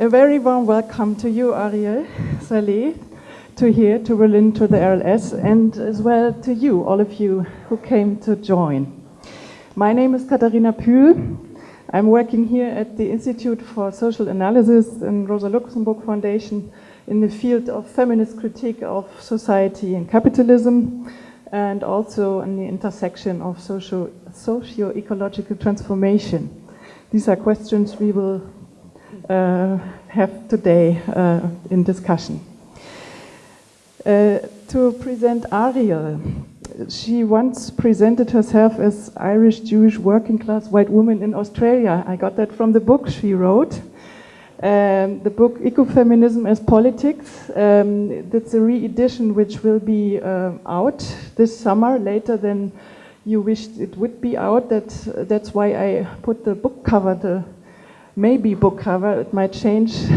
A very warm welcome to you, Ariel Saleh, to here, to Berlin, to the RLS, and as well to you, all of you who came to join. My name is Katharina Pühl. I'm working here at the Institute for Social Analysis and Rosa Luxemburg Foundation in the field of feminist critique of society and capitalism, and also in the intersection of socio- socio-ecological transformation. These are questions we will have today uh, in discussion. Uh, to present Ariel, she once presented herself as Irish Jewish working class white woman in Australia. I got that from the book she wrote. Um, the book Ecofeminism as Politics. Um, that's a re-edition which will be uh, out this summer, later than you wished it would be out. That, that's why I put the book cover, the maybe book cover, it might change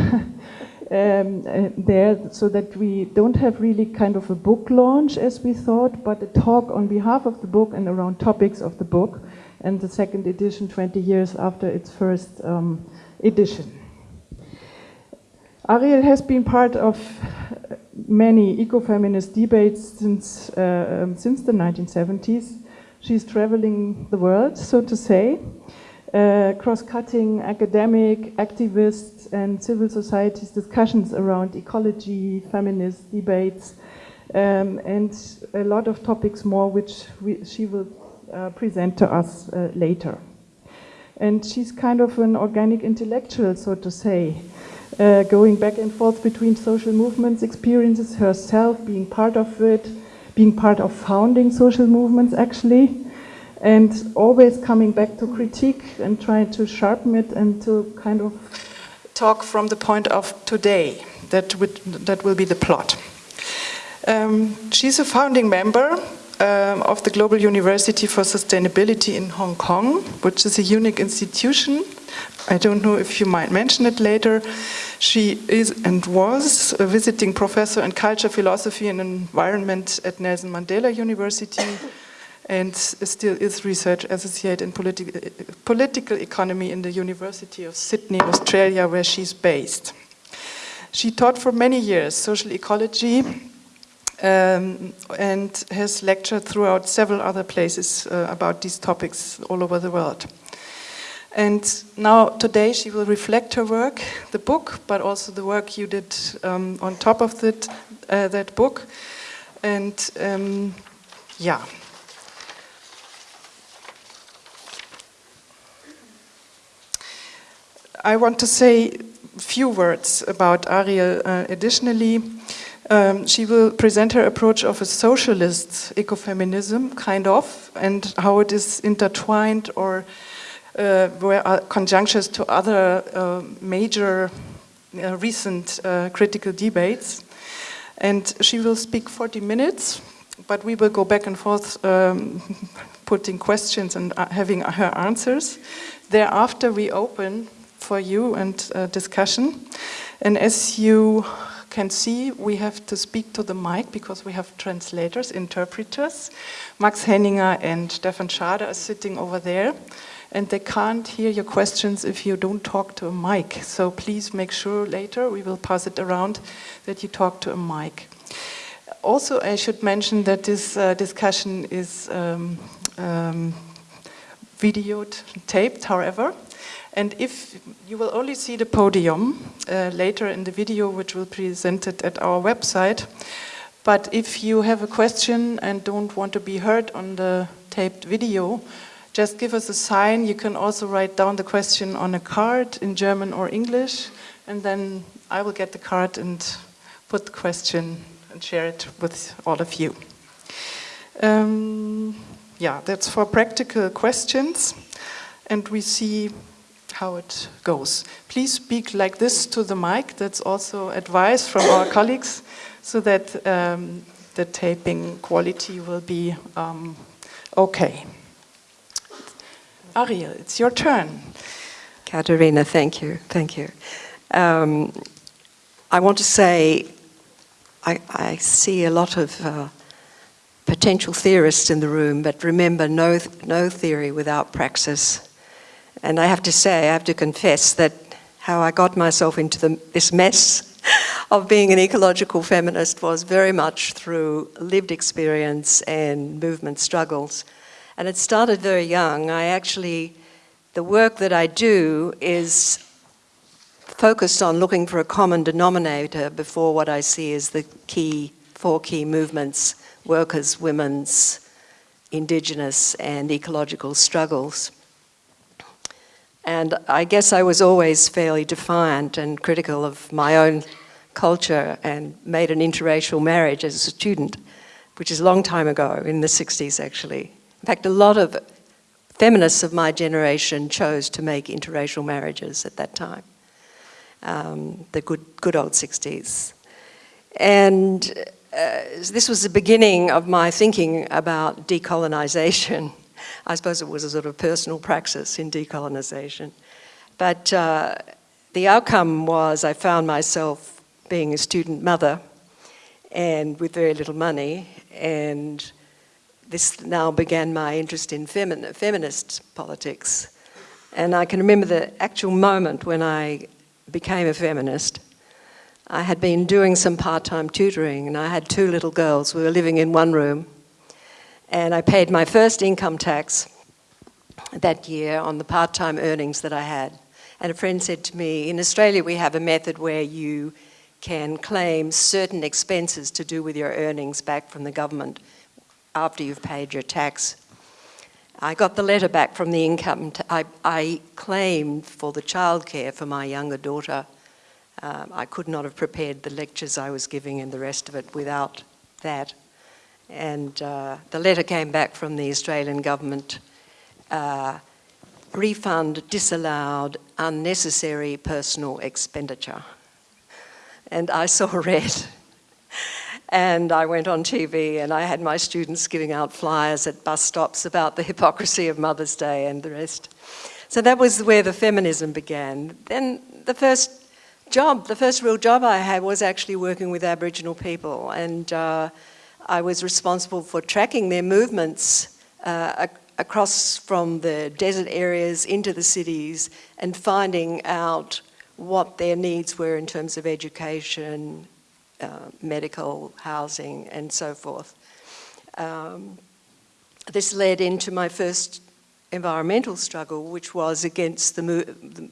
um, uh, there, so that we don't have really kind of a book launch as we thought, but a talk on behalf of the book and around topics of the book, and the second edition 20 years after its first um, edition. Ariel has been part of many ecofeminist debates since, uh, um, since the 1970s. She's traveling the world, so to say, uh, cross-cutting academic, activists, and civil society's discussions around ecology, feminist debates, um, and a lot of topics more which we, she will uh, present to us uh, later. And she's kind of an organic intellectual, so to say uh, going back and forth between social movements, experiences herself, being part of it, being part of founding social movements actually, and always coming back to critique and trying to sharpen it and to kind of talk from the point of today. That, would, that will be the plot. Um, she's a founding member um, of the Global University for Sustainability in Hong Kong, which is a unique institution I don't know if you might mention it later. She is and was a visiting professor in culture, philosophy, and environment at Nelson Mandela University, and still is research associate in politi political economy in the University of Sydney, Australia, where she's based. She taught for many years social ecology um, and has lectured throughout several other places uh, about these topics all over the world. And now today she will reflect her work, the book, but also the work you did um, on top of that, uh, that book. And um, yeah. I want to say few words about Ariel uh, additionally. Um, she will present her approach of a socialist ecofeminism, kind of, and how it is intertwined or uh, were uh, conjunctures to other uh, major recent critical debates. And she will speak 40 minutes, but we will go back and forth um, putting questions and having her answers. Thereafter, we open for you and uh, discussion. And as you can see, we have to speak to the mic because we have translators, interpreters. Max Henninger and Stefan Schade are sitting over there and they can't hear your questions if you don't talk to a mic. So please make sure later, we will pass it around, that you talk to a mic. Also, I should mention that this uh, discussion is um, um, taped, however. And if you will only see the podium uh, later in the video, which will be presented at our website. But if you have a question and don't want to be heard on the taped video, just give us a sign. You can also write down the question on a card in German or English, and then I will get the card and put the question and share it with all of you. Um, yeah, that's for practical questions, and we see how it goes. Please speak like this to the mic. That's also advice from our colleagues, so that um, the taping quality will be um, okay. Ariel, it's your turn. Katharina, thank you, thank you. Um, I want to say I, I see a lot of uh, potential theorists in the room, but remember, no, no theory without praxis. And I have to say, I have to confess that how I got myself into the, this mess of being an ecological feminist was very much through lived experience and movement struggles. And it started very young. I actually, the work that I do is focused on looking for a common denominator before what I see as the key, four key movements, workers, women's, indigenous and ecological struggles. And I guess I was always fairly defiant and critical of my own culture and made an interracial marriage as a student, which is a long time ago, in the 60s actually. In fact, a lot of feminists of my generation chose to make interracial marriages at that time, um, the good, good old 60s. And uh, this was the beginning of my thinking about decolonization I suppose it was a sort of personal praxis in decolonisation. But uh, the outcome was I found myself being a student mother and with very little money and this now began my interest in femin feminist politics. And I can remember the actual moment when I became a feminist. I had been doing some part-time tutoring and I had two little girls. We were living in one room and I paid my first income tax that year on the part-time earnings that I had. And a friend said to me, in Australia we have a method where you can claim certain expenses to do with your earnings back from the government after you've paid your tax. I got the letter back from the income, I, I, claimed for the childcare for my younger daughter. Um, I could not have prepared the lectures I was giving and the rest of it without that. And uh, the letter came back from the Australian government, uh, refund disallowed unnecessary personal expenditure. And I saw red. And I went on TV and I had my students giving out flyers at bus stops about the hypocrisy of Mother's Day and the rest. So that was where the feminism began. Then the first job, the first real job I had was actually working with Aboriginal people. And uh, I was responsible for tracking their movements uh, across from the desert areas into the cities and finding out what their needs were in terms of education, uh, medical, housing, and so forth. Um, this led into my first environmental struggle, which was against the,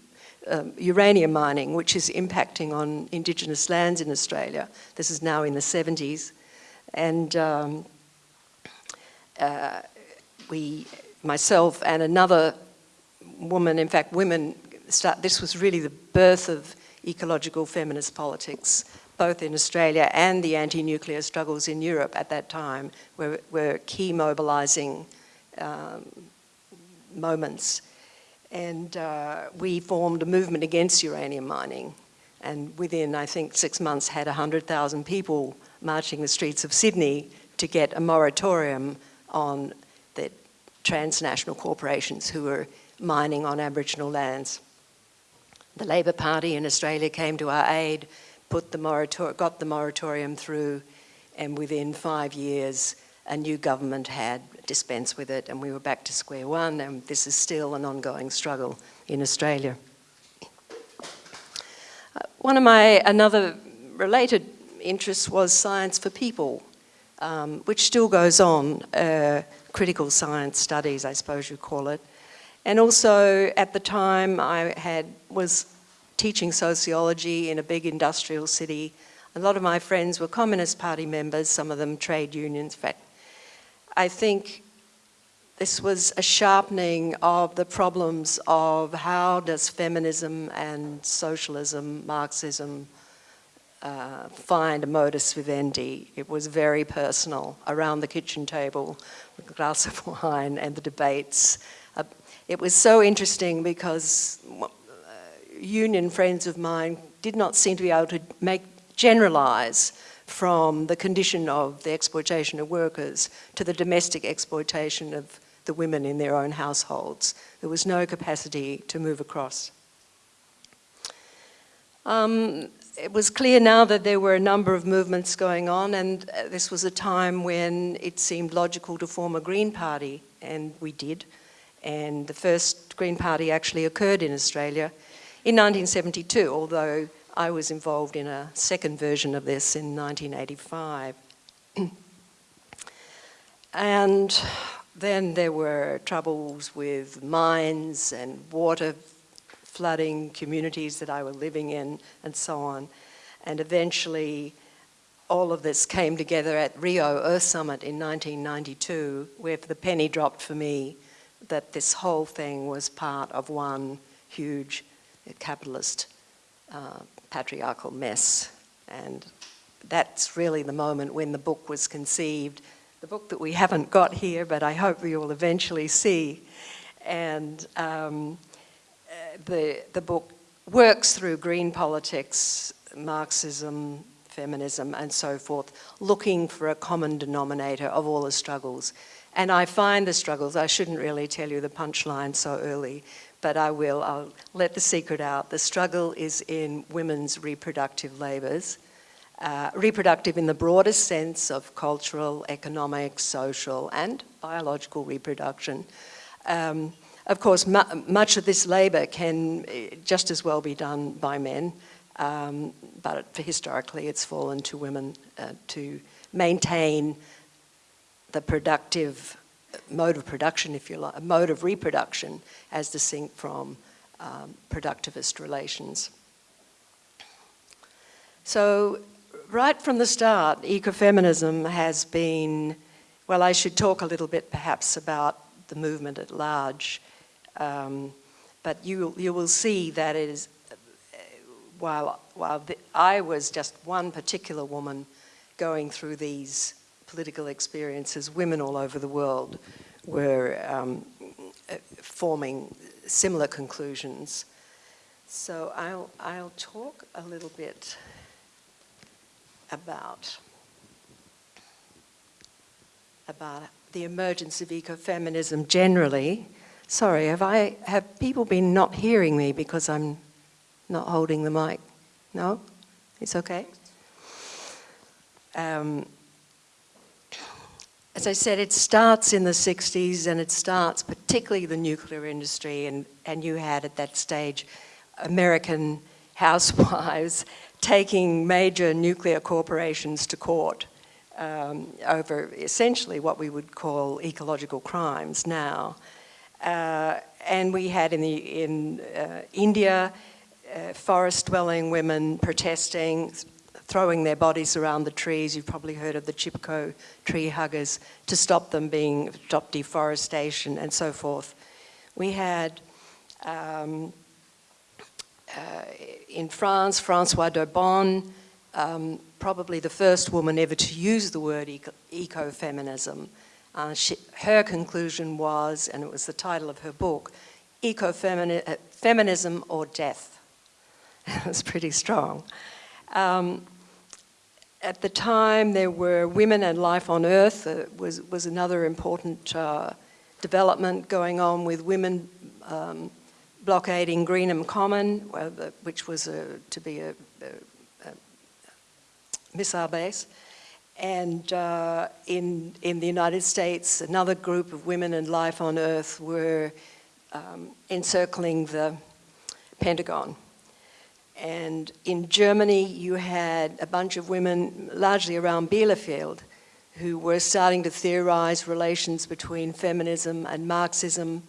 um, uranium mining, which is impacting on indigenous lands in Australia. This is now in the 70s. And um, uh, we, myself and another woman, in fact women, start, this was really the birth of ecological feminist politics, both in Australia and the anti-nuclear struggles in Europe at that time were, were key mobilizing um, moments. And uh, we formed a movement against uranium mining. And within, I think, six months had 100,000 people marching the streets of Sydney to get a moratorium on the transnational corporations who were mining on Aboriginal lands. The Labor Party in Australia came to our aid, put the got the moratorium through, and within five years, a new government had dispensed with it, and we were back to square one, and this is still an ongoing struggle in Australia. Uh, one of my, another related interest was science for people, um, which still goes on, uh, critical science studies, I suppose you call it. And also at the time I had was teaching sociology in a big industrial city. A lot of my friends were Communist Party members, some of them trade unions. In fact, I think this was a sharpening of the problems of how does feminism and socialism, Marxism, uh, find a modus vivendi. It was very personal around the kitchen table with a glass of wine and the debates. Uh, it was so interesting because uh, union friends of mine did not seem to be able to make generalize from the condition of the exploitation of workers to the domestic exploitation of the women in their own households. There was no capacity to move across. Um, it was clear now that there were a number of movements going on and uh, this was a time when it seemed logical to form a Green Party and we did. And the first Green Party actually occurred in Australia in 1972, although I was involved in a second version of this in 1985. and then there were troubles with mines and water flooding communities that I was living in and so on. And eventually all of this came together at Rio Earth Summit in 1992 where the penny dropped for me that this whole thing was part of one huge capitalist uh, patriarchal mess. And that's really the moment when the book was conceived. The book that we haven't got here, but I hope we will eventually see. And um, the, the book works through green politics, Marxism, feminism, and so forth, looking for a common denominator of all the struggles. And I find the struggles, I shouldn't really tell you the punchline so early, but I will, I'll let the secret out. The struggle is in women's reproductive labours, uh, reproductive in the broadest sense of cultural, economic, social and biological reproduction. Um, of course, mu much of this labour can uh, just as well be done by men, um, but historically it's fallen to women uh, to maintain the productive mode of production, if you like, a mode of reproduction as distinct from um, productivist relations. So right from the start, ecofeminism has been, well, I should talk a little bit perhaps about the movement at large, um, but you, you will see that it is, while, while the, I was just one particular woman going through these political experiences, women all over the world were um, forming similar conclusions. So I'll, I'll talk a little bit about, about the emergence of ecofeminism generally. Sorry, have, I, have people been not hearing me because I'm not holding the mic? No? It's okay? Um, as I said, it starts in the 60s and it starts particularly the nuclear industry and, and you had at that stage American housewives taking major nuclear corporations to court um, over essentially what we would call ecological crimes now. Uh, and we had in, the, in uh, India, uh, forest-dwelling women protesting, throwing their bodies around the trees. You've probably heard of the Chipko tree huggers to stop them being, stop deforestation and so forth. We had um, uh, in France, Françoise d'Eaubonne, um, probably the first woman ever to use the word eco Uh, her conclusion was, and it was the title of her book, Ecofeminism uh, or Death. it was pretty strong. Um, at the time, there were Women and Life on Earth, uh, was, was another important uh, development going on with women um, blockading Greenham Common, which was a, to be a, a, a, missile base. And uh, in, in the United States, another group of Women and Life on Earth were um, encircling the Pentagon. And in Germany, you had a bunch of women, largely around Bielefeld, who were starting to theorize relations between feminism and Marxism,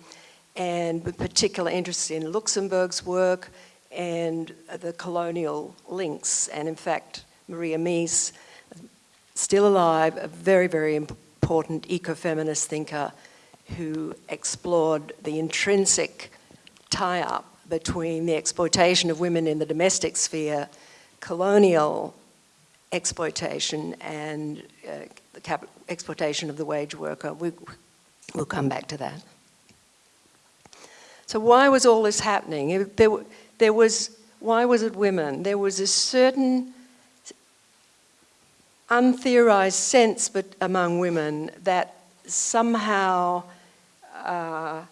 and with particular interest in Luxemburg's work and the colonial links. And in fact, Maria Mies, still alive, a very, very important ecofeminist thinker who explored the intrinsic tie-up between the exploitation of women in the domestic sphere, colonial exploitation and uh, the exploitation of the wage worker. We, we'll come back to that. So why was all this happening? There, there was, why was it women? There was a certain untheorized sense but among women that somehow uh,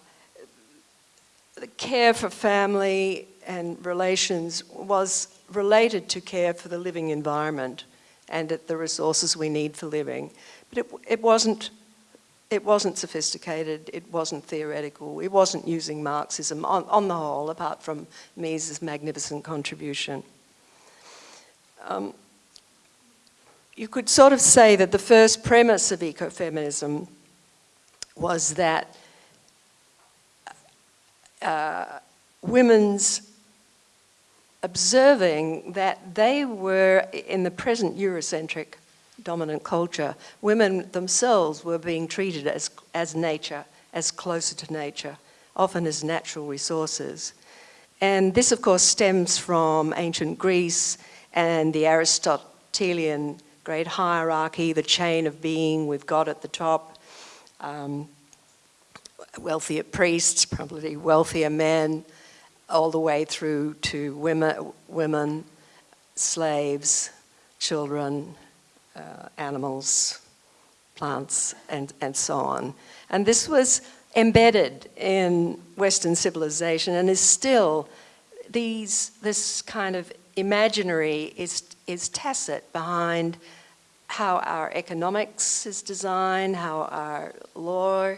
care for family and relations was related to care for the living environment and the resources we need for living. But it, it wasn't it wasn't sophisticated, it wasn't theoretical, it wasn't using Marxism on, on the whole, apart from Mies's magnificent contribution. Um, you could sort of say that the first premise of ecofeminism was that uh, women's observing that they were, in the present Eurocentric dominant culture, women themselves were being treated as, as nature, as closer to nature, often as natural resources. And this, of course, stems from ancient Greece and the Aristotelian great hierarchy, the chain of being with God at the top, um, wealthier priests, probably wealthier men, all the way through to women, women slaves, children, uh, animals, plants, and, and so on. And this was embedded in Western civilization and is still, these, this kind of imaginary is, is tacit behind how our economics is designed, how our law,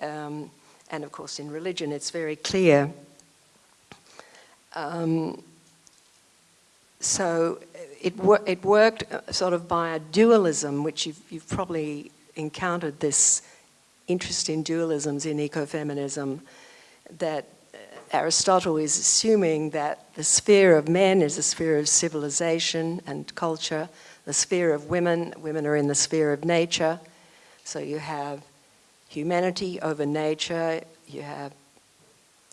um, and of course in religion it's very clear. Um, so it, wor it worked uh, sort of by a dualism, which you've, you've probably encountered this interest in dualisms in ecofeminism, that Aristotle is assuming that the sphere of men is a sphere of civilization and culture, the sphere of women, women are in the sphere of nature. So you have humanity over nature, you have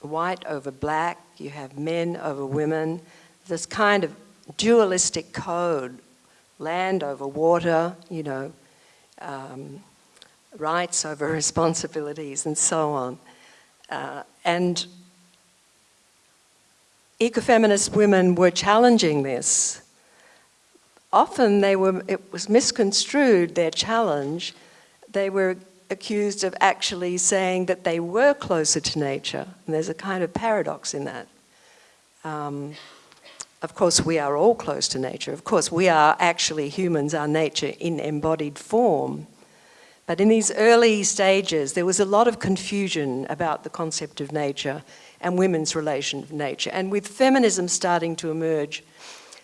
white over black, you have men over women. This kind of dualistic code, land over water, you know, um, rights over responsibilities and so on. Uh, and ecofeminist women were challenging this. Often they were, it was misconstrued, their challenge. They were accused of actually saying that they were closer to nature. And there's a kind of paradox in that. Um, of course, we are all close to nature. Of course, we are actually humans, our nature in embodied form. But in these early stages, there was a lot of confusion about the concept of nature and women's relation to nature. And with feminism starting to emerge,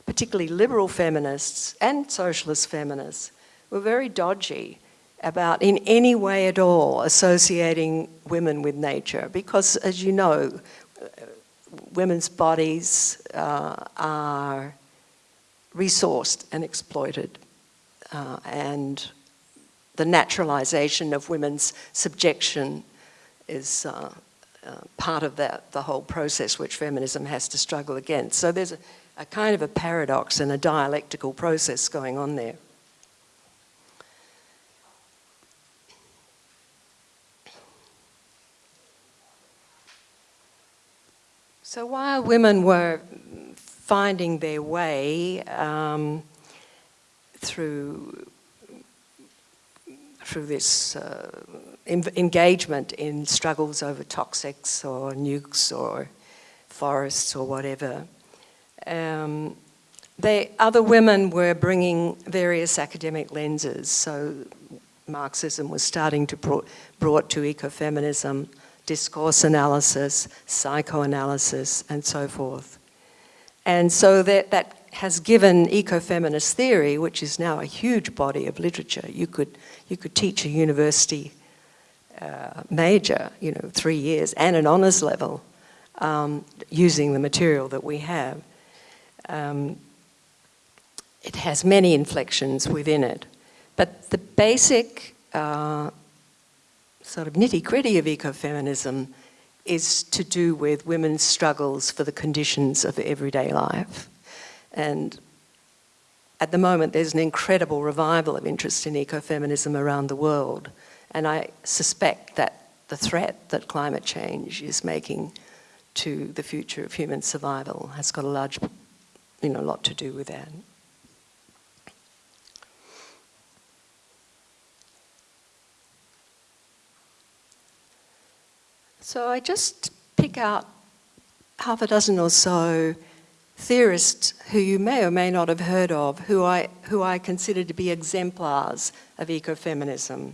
particularly liberal feminists and socialist feminists were very dodgy about in any way at all associating women with nature because as you know women's bodies uh, are resourced and exploited uh, and the naturalization of women's subjection is uh, uh, part of that, the whole process which feminism has to struggle against. So there's a, a kind of a paradox and a dialectical process going on there. So while women were finding their way um, through through this uh, engagement in struggles over toxics or nukes or forests or whatever, um, they, other women were bringing various academic lenses. So Marxism was starting to brought, brought to ecofeminism discourse analysis, psychoanalysis, and so forth. And so that, that has given ecofeminist theory, which is now a huge body of literature. You could, you could teach a university uh, major, you know, three years, and an honours level, um, using the material that we have. Um, it has many inflections within it. But the basic uh, sort of nitty gritty of ecofeminism is to do with women's struggles for the conditions of everyday life. And at the moment, there's an incredible revival of interest in ecofeminism around the world. And I suspect that the threat that climate change is making to the future of human survival has got a large, you know, lot to do with that. So I just pick out half a dozen or so theorists who you may or may not have heard of, who I, who I consider to be exemplars of ecofeminism.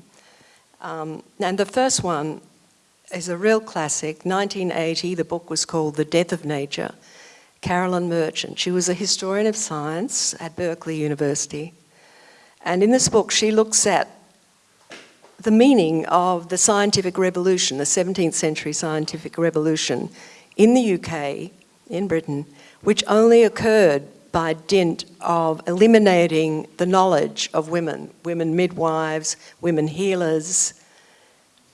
Um, and the first one is a real classic, 1980, the book was called The Death of Nature, Carolyn Merchant. She was a historian of science at Berkeley University. And in this book, she looks at the meaning of the scientific revolution, the 17th century scientific revolution in the UK, in Britain, which only occurred by dint of eliminating the knowledge of women, women midwives, women healers.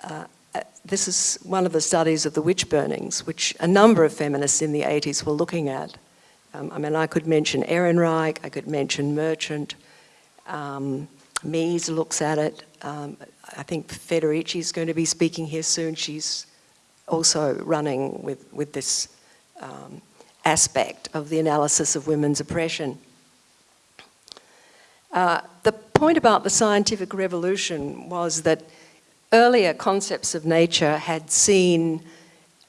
Uh, uh, this is one of the studies of the witch burnings, which a number of feminists in the 80s were looking at. Um, I mean, I could mention Ehrenreich, I could mention Merchant, um, Mies looks at it. Um, I think Federici is going to be speaking here soon. She's also running with, with this um, aspect of the analysis of women's oppression. Uh, the point about the scientific revolution was that earlier concepts of nature had seen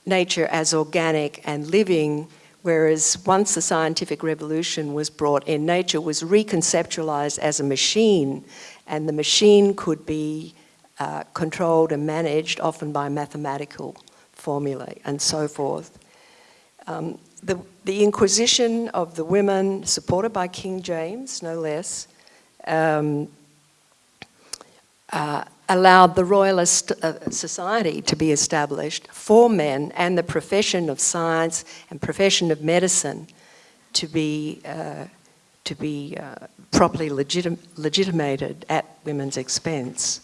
nature as organic and living, whereas once the scientific revolution was brought in, nature was reconceptualized as a machine, and the machine could be uh, controlled and managed, often by mathematical formulae and so forth. Um, the, the Inquisition of the women, supported by King James, no less, um, uh, allowed the royalist uh, society to be established for men and the profession of science and profession of medicine to be, uh, to be uh, properly legitim legitimated at women's expense.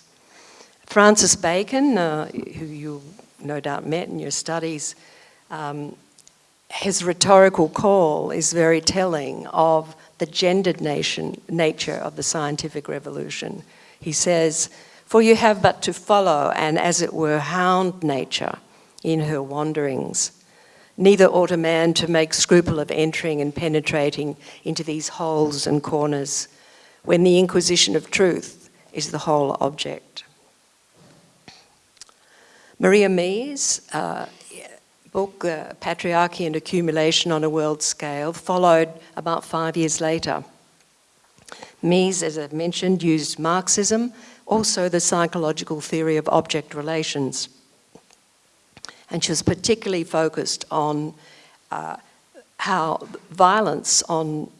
Francis Bacon, uh, who you no doubt met in your studies, um, his rhetorical call is very telling of the gendered nation, nature of the scientific revolution. He says, for you have but to follow and as it were hound nature in her wanderings. Neither ought a man to make scruple of entering and penetrating into these holes and corners when the inquisition of truth is the whole object. Maria Mies, uh, book, uh, Patriarchy and Accumulation on a World Scale, followed about five years later. Mies, as I've mentioned, used Marxism, also the psychological theory of object relations. And she was particularly focused on uh, how violence on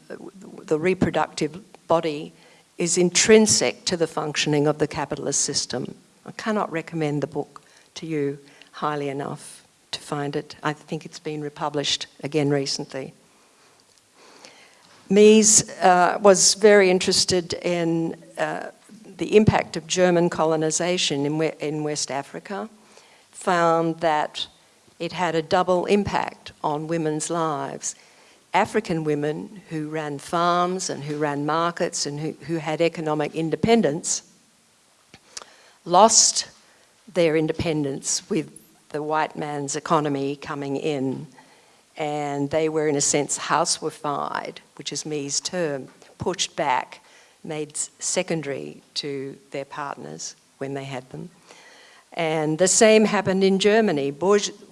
the reproductive body is intrinsic to the functioning of the capitalist system. I cannot recommend the book to you highly enough to find it. I think it's been republished again recently. Mies uh, was very interested in uh, the impact of German colonization in, in West Africa, found that it had a double impact on women's lives. African women who ran farms and who ran markets and who, who had economic independence lost their independence with the white man's economy coming in and they were in a sense housewifed, which is Mies' term, pushed back, made secondary to their partners when they had them. And the same happened in Germany.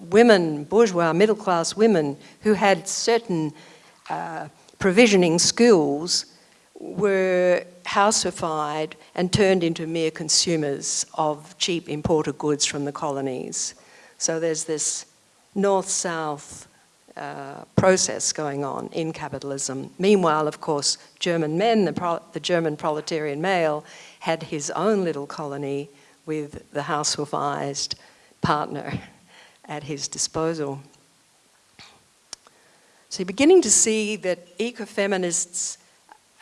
Women, bourgeois, middle-class women who had certain uh, provisioning skills were housewifed and turned into mere consumers of cheap imported goods from the colonies. So there's this north-south uh, process going on in capitalism. Meanwhile, of course, German men, the, the, German proletarian male, had his own little colony with the housewifized partner at his disposal. So you're beginning to see that ecofeminists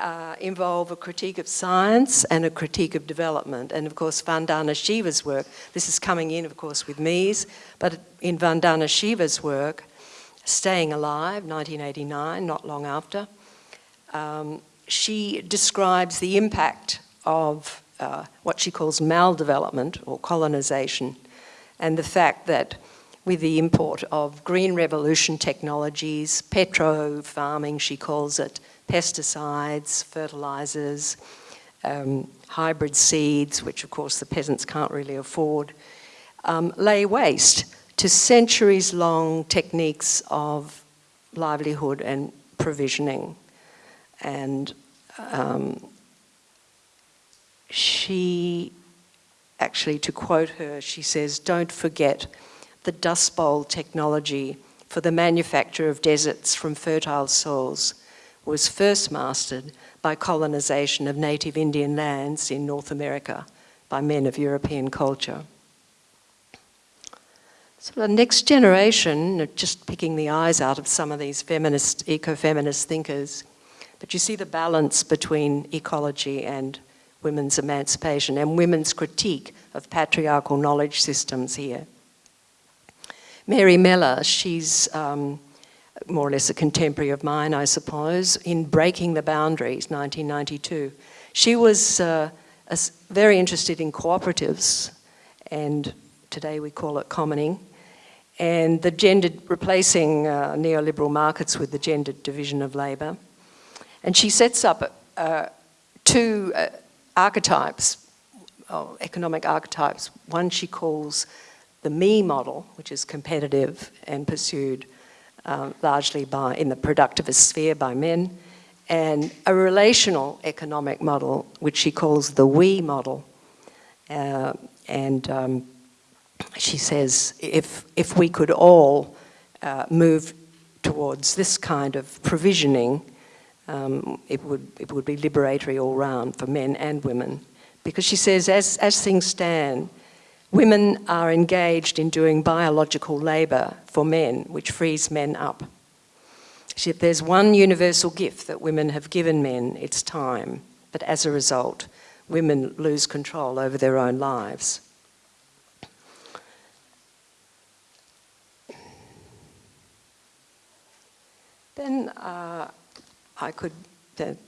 uh, involve a critique of science and a critique of development. And of course, Vandana Shiva's work, this is coming in, of course, with Mies, but in Vandana Shiva's work, Staying Alive, 1989, not long after, um, she describes the impact of uh, what she calls maldevelopment or colonization and the fact that with the import of green revolution technologies, petro farming, she calls it, pesticides, fertilizers, um, hybrid seeds, which of course the peasants can't really afford, um, lay waste to centuries-long techniques of livelihood and provisioning. And um, she actually, to quote her, she says, don't forget the Dust Bowl technology for the manufacture of deserts from fertile soils was first mastered by colonization of native Indian lands in North America by men of European culture. So the next generation, just picking the eyes out of some of these feminist, eco-feminist thinkers, but you see the balance between ecology and women's emancipation and women's critique of patriarchal knowledge systems here. Mary Mellor, she's um, more or less a contemporary of mine, I suppose, in Breaking the Boundaries, 1992. She was uh, very interested in cooperatives, and today we call it commoning, and the gendered, replacing uh, neoliberal markets with the gendered division of labour. And she sets up uh, two uh, archetypes, oh, economic archetypes. One she calls the me model, which is competitive and pursued um, largely by, in the productivist sphere by men, and a relational economic model, which she calls the we model. Uh, and um, she says if, if we could all uh, move towards this kind of provisioning, um, it, would, it would be liberatory all round for men and women. Because she says as, as things stand, Women are engaged in doing biological labour for men, which frees men up. If there's one universal gift that women have given men, it's time. But as a result, women lose control over their own lives. Then uh, I could,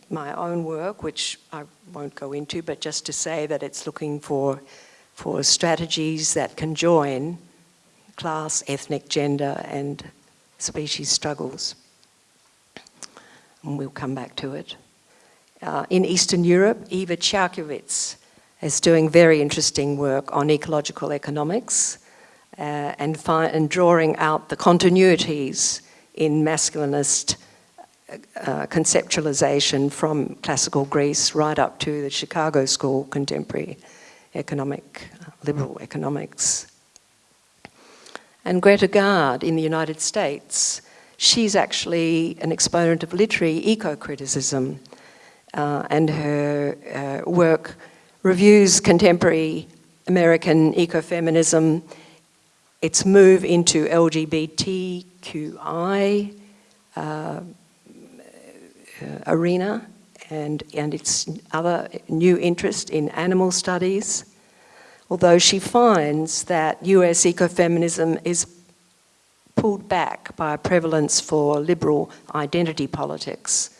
my own work, which I won't go into, but just to say that it's looking for for strategies that can join class, ethnic, gender and species struggles. And we'll come back to it. Uh, in Eastern Europe, Eva Charkiewicz is doing very interesting work on ecological economics uh, and, and, drawing out the continuities in masculinist uh, conceptualization from classical Greece right up to the Chicago School contemporary economic, liberal economics. And Greta Gaard in the United States, she's actually an exponent of literary eco-criticism uh, and her uh, work reviews contemporary American ecofeminism, its move into LGBTQI uh, uh, arena, and, and its other new interest in animal studies, although she finds that US ecofeminism is pulled back by a prevalence for liberal identity politics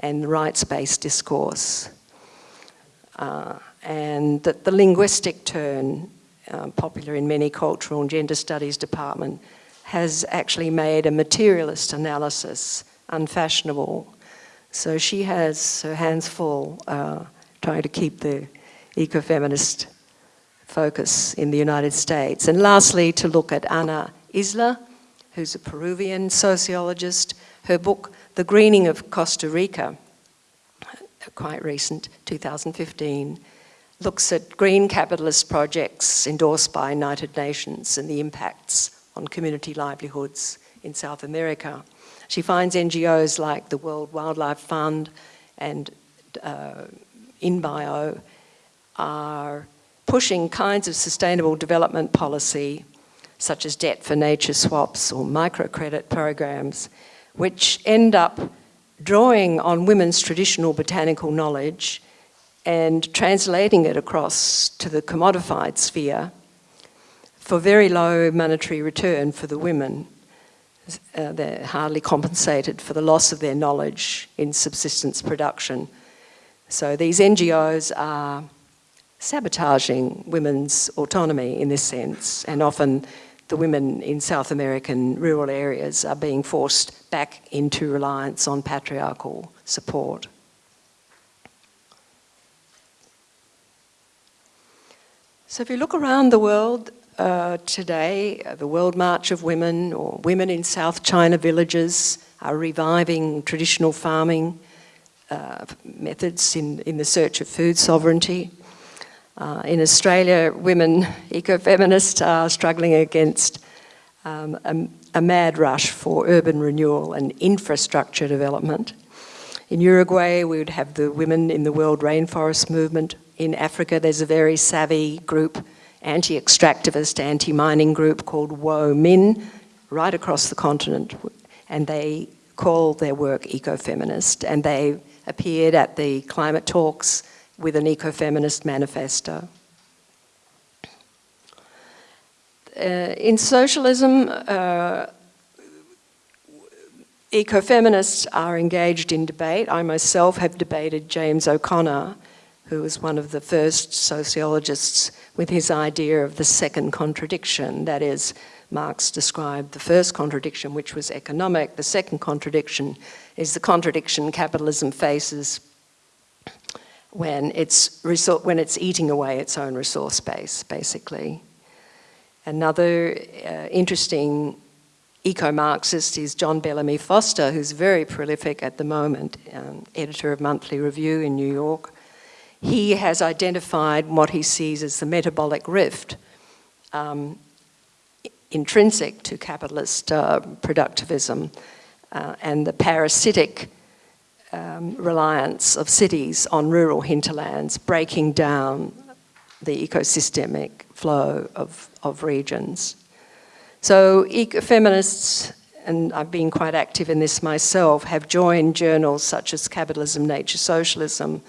and rights-based discourse. Uh, and that the linguistic turn, uh, popular in many cultural and gender studies department, has actually made a materialist analysis unfashionable so she has her hands full uh, trying to keep the ecofeminist focus in the United States. And lastly, to look at Ana Isla, who's a Peruvian sociologist. Her book, The Greening of Costa Rica, quite recent, 2015, looks at green capitalist projects endorsed by United Nations and the impacts on community livelihoods in South America. She finds NGOs like the World Wildlife Fund and uh, InBio are pushing kinds of sustainable development policy such as debt for nature swaps or microcredit programs which end up drawing on women's traditional botanical knowledge and translating it across to the commodified sphere for very low monetary return for the women uh, they're hardly compensated for the loss of their knowledge in subsistence production. So these NGOs are sabotaging women's autonomy in this sense and often the women in South American rural areas are being forced back into reliance on patriarchal support. So if you look around the world, uh, today, uh, the World March of Women or women in South China villages are reviving traditional farming uh, methods in, in the search of food sovereignty. Uh, in Australia, women ecofeminists are struggling against um, a, a mad rush for urban renewal and infrastructure development. In Uruguay, we would have the Women in the World Rainforest Movement. In Africa, there's a very savvy group, anti-extractivist, anti-mining group called WoMin, right across the continent. And they call their work ecofeminist. And they appeared at the climate talks with an ecofeminist manifesto. Uh, in socialism, uh, ecofeminists are engaged in debate. I myself have debated James O'Connor, who was one of the first sociologists with his idea of the second contradiction. That is, Marx described the first contradiction, which was economic. The second contradiction is the contradiction capitalism faces when it's, when it's eating away its own resource base, basically. Another uh, interesting eco-Marxist is John Bellamy Foster, who's very prolific at the moment, um, editor of Monthly Review in New York. He has identified what he sees as the metabolic rift um, intrinsic to capitalist uh, productivism uh, and the parasitic um, reliance of cities on rural hinterlands, breaking down the ecosystemic flow of, of regions. So feminists, and I've been quite active in this myself, have joined journals such as Capitalism, Nature, Socialism,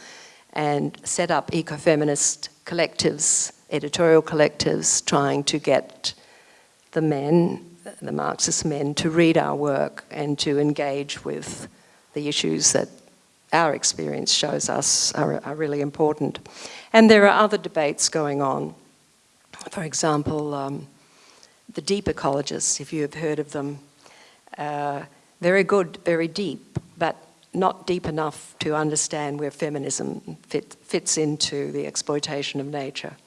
and set up ecofeminist collectives, editorial collectives, trying to get the men, the Marxist men, to read our work and to engage with the issues that our experience shows us are, are really important. And there are other debates going on. For example, um, the deep ecologists, if you have heard of them, uh, very good, very deep, but not deep enough to understand where feminism fit, fits into the exploitation of nature.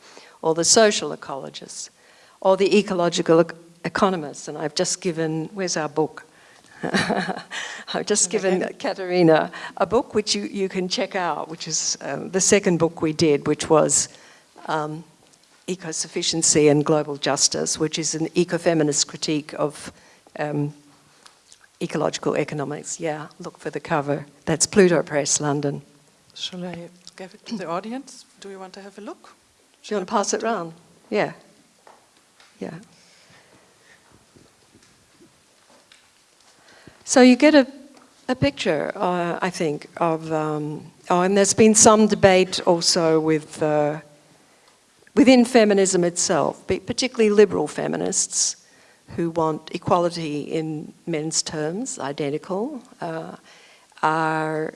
Or the social ecologists, or the ecological economists. And I've just given, where's our book? I've just given Katharina a book which you, you can check out, which is um, the second book we did, which was um, Eco-Sufficiency and Global Justice, which is an eco-feminist critique of um, ecological economics. Yeah, look for the cover. That's Pluto Press, London. Shall I give it to the audience? Do you want to have a look? Do you want to pass it around? Yeah. Yeah. So you get a, a picture, uh, I think, of, um, oh, and there's been some debate also with uh, within feminism itself, particularly liberal feminists who want equality in men's terms, identical, uh, are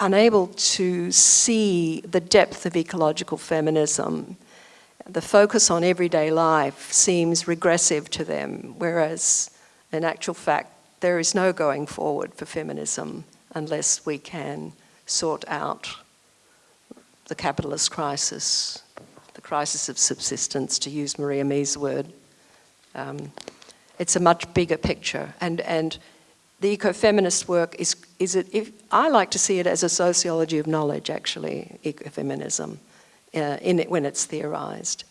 unable to see the depth of ecological feminism. The focus on everyday life seems regressive to them, whereas in actual fact, there is no going forward for feminism unless we can sort out the capitalist crisis, the crisis of subsistence, to use Maria Mies' word. Um, it's a much bigger picture. And, and the ecofeminist work is, is it, if, I like to see it as a sociology of knowledge, actually, ecofeminism, uh, in it when it's theorized.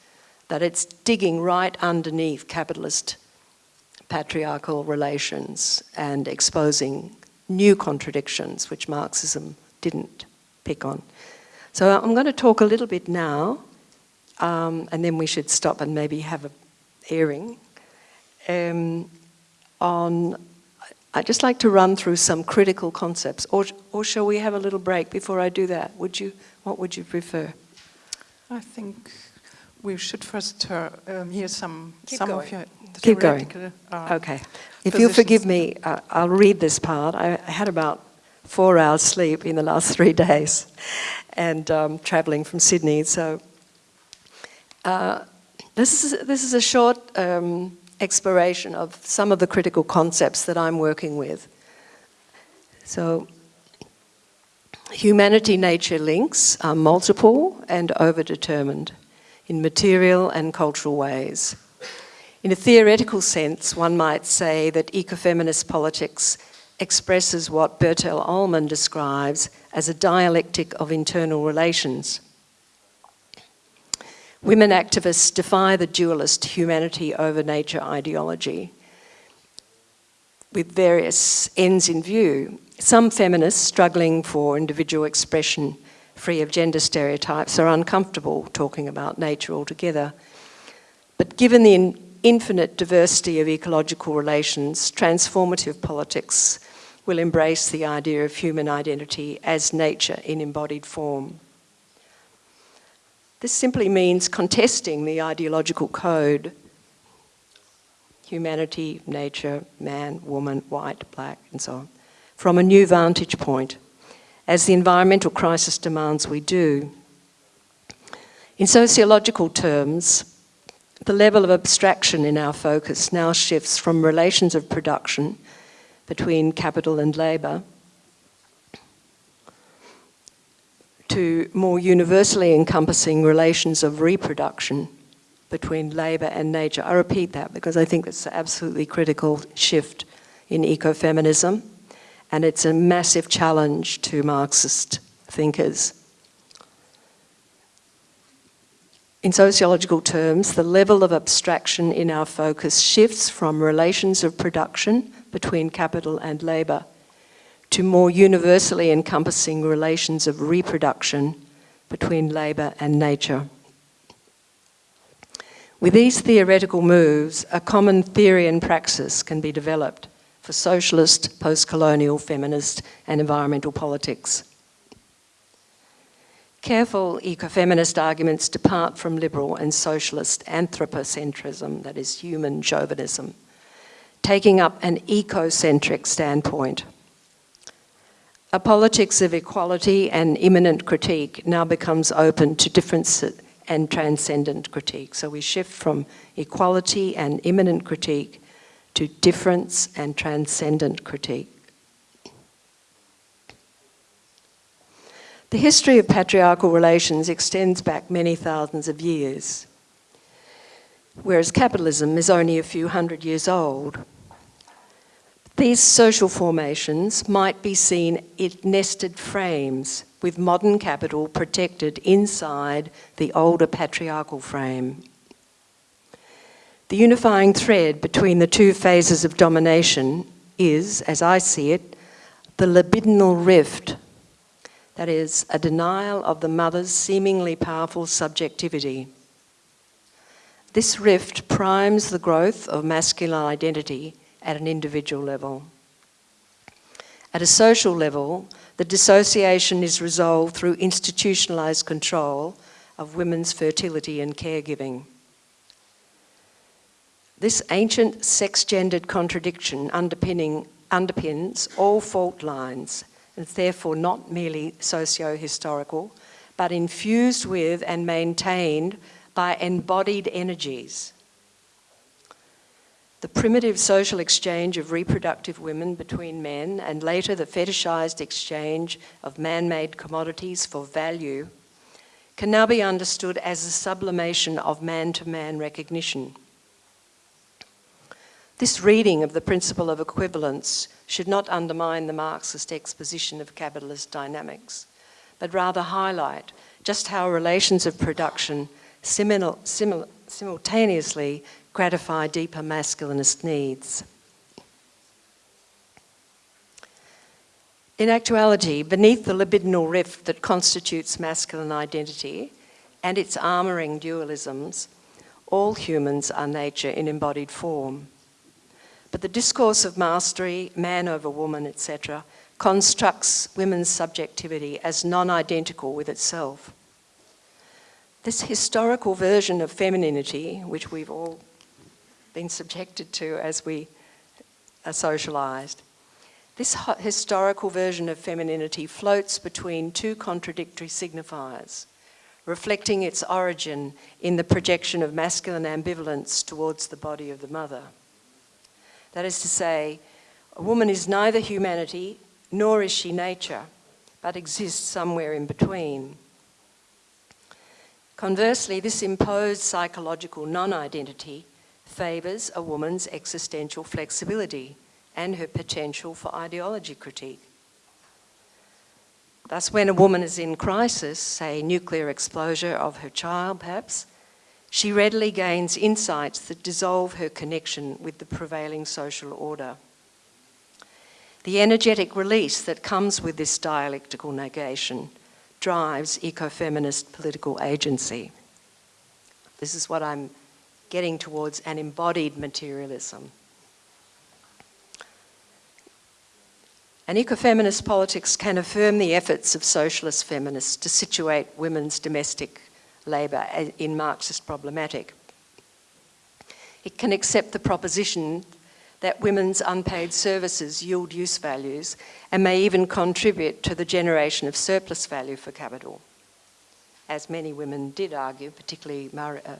That it's digging right underneath capitalist patriarchal relations and exposing new contradictions which Marxism didn't pick on. So I'm going to talk a little bit now, um, and then we should stop and maybe have a hearing um, on. I'd just like to run through some critical concepts, or or shall we have a little break before I do that? Would you? What would you prefer? I think we should first uh, um, hear some Keep some going. of your Keep going. Uh, okay. If you'll forgive me, uh, I'll read this part. I had about four hours sleep in the last three days and um, traveling from Sydney. So uh, this, is, this is a short um, exploration of some of the critical concepts that I'm working with. So humanity-nature links are multiple and overdetermined in material and cultural ways. In a theoretical sense, one might say that ecofeminist politics expresses what Bertell Ollman describes as a dialectic of internal relations. Women activists defy the dualist humanity over nature ideology with various ends in view. Some feminists struggling for individual expression free of gender stereotypes are uncomfortable talking about nature altogether. But given the in infinite diversity of ecological relations, transformative politics will embrace the idea of human identity as nature in embodied form. This simply means contesting the ideological code. Humanity, nature, man, woman, white, black, and so on, from a new vantage point, as the environmental crisis demands we do. In sociological terms, the level of abstraction in our focus now shifts from relations of production between capital and labour to more universally encompassing relations of reproduction between labour and nature. I repeat that because I think it's an absolutely critical shift in ecofeminism and it's a massive challenge to Marxist thinkers. In sociological terms, the level of abstraction in our focus shifts from relations of production between capital and labour to more universally encompassing relations of reproduction between labour and nature. With these theoretical moves, a common theory and praxis can be developed for socialist, post-colonial, feminist and environmental politics. Careful ecofeminist arguments depart from liberal and socialist anthropocentrism, that is human chauvinism, taking up an ecocentric standpoint. A politics of equality and immanent critique now becomes open to difference and transcendent critique. So we shift from equality and immanent critique to difference and transcendent critique. The history of patriarchal relations extends back many thousands of years, whereas capitalism is only a few hundred years old. These social formations might be seen in nested frames with modern capital protected inside the older patriarchal frame. The unifying thread between the two phases of domination is, as I see it, the libidinal rift, that is, a denial of the mother's seemingly powerful subjectivity. This rift primes the growth of masculine identity at an individual level. At a social level, the dissociation is resolved through institutionalised control of women's fertility and caregiving. This ancient sex-gendered contradiction underpins all fault lines and therefore not merely socio-historical, but infused with and maintained by embodied energies the primitive social exchange of reproductive women between men and later the fetishized exchange of man-made commodities for value can now be understood as a sublimation of man-to-man -man recognition. This reading of the principle of equivalence should not undermine the Marxist exposition of capitalist dynamics, but rather highlight just how relations of production simul simul simultaneously gratify deeper masculinist needs. In actuality, beneath the libidinal rift that constitutes masculine identity and its armouring dualisms, all humans are nature in embodied form. But the discourse of mastery, man over woman, etc., constructs women's subjectivity as non-identical with itself. This historical version of femininity, which we've all been subjected to as we are socialised. This historical version of femininity floats between two contradictory signifiers, reflecting its origin in the projection of masculine ambivalence towards the body of the mother. That is to say, a woman is neither humanity nor is she nature, but exists somewhere in between. Conversely, this imposed psychological non-identity favours a woman's existential flexibility and her potential for ideology critique. Thus, when a woman is in crisis, say nuclear exposure of her child perhaps, she readily gains insights that dissolve her connection with the prevailing social order. The energetic release that comes with this dialectical negation drives ecofeminist political agency. This is what I'm getting towards an embodied materialism. An ecofeminist politics can affirm the efforts of socialist feminists to situate women's domestic labour in Marxist problematic. It can accept the proposition that women's unpaid services yield use values and may even contribute to the generation of surplus value for capital. As many women did argue, particularly Mar uh,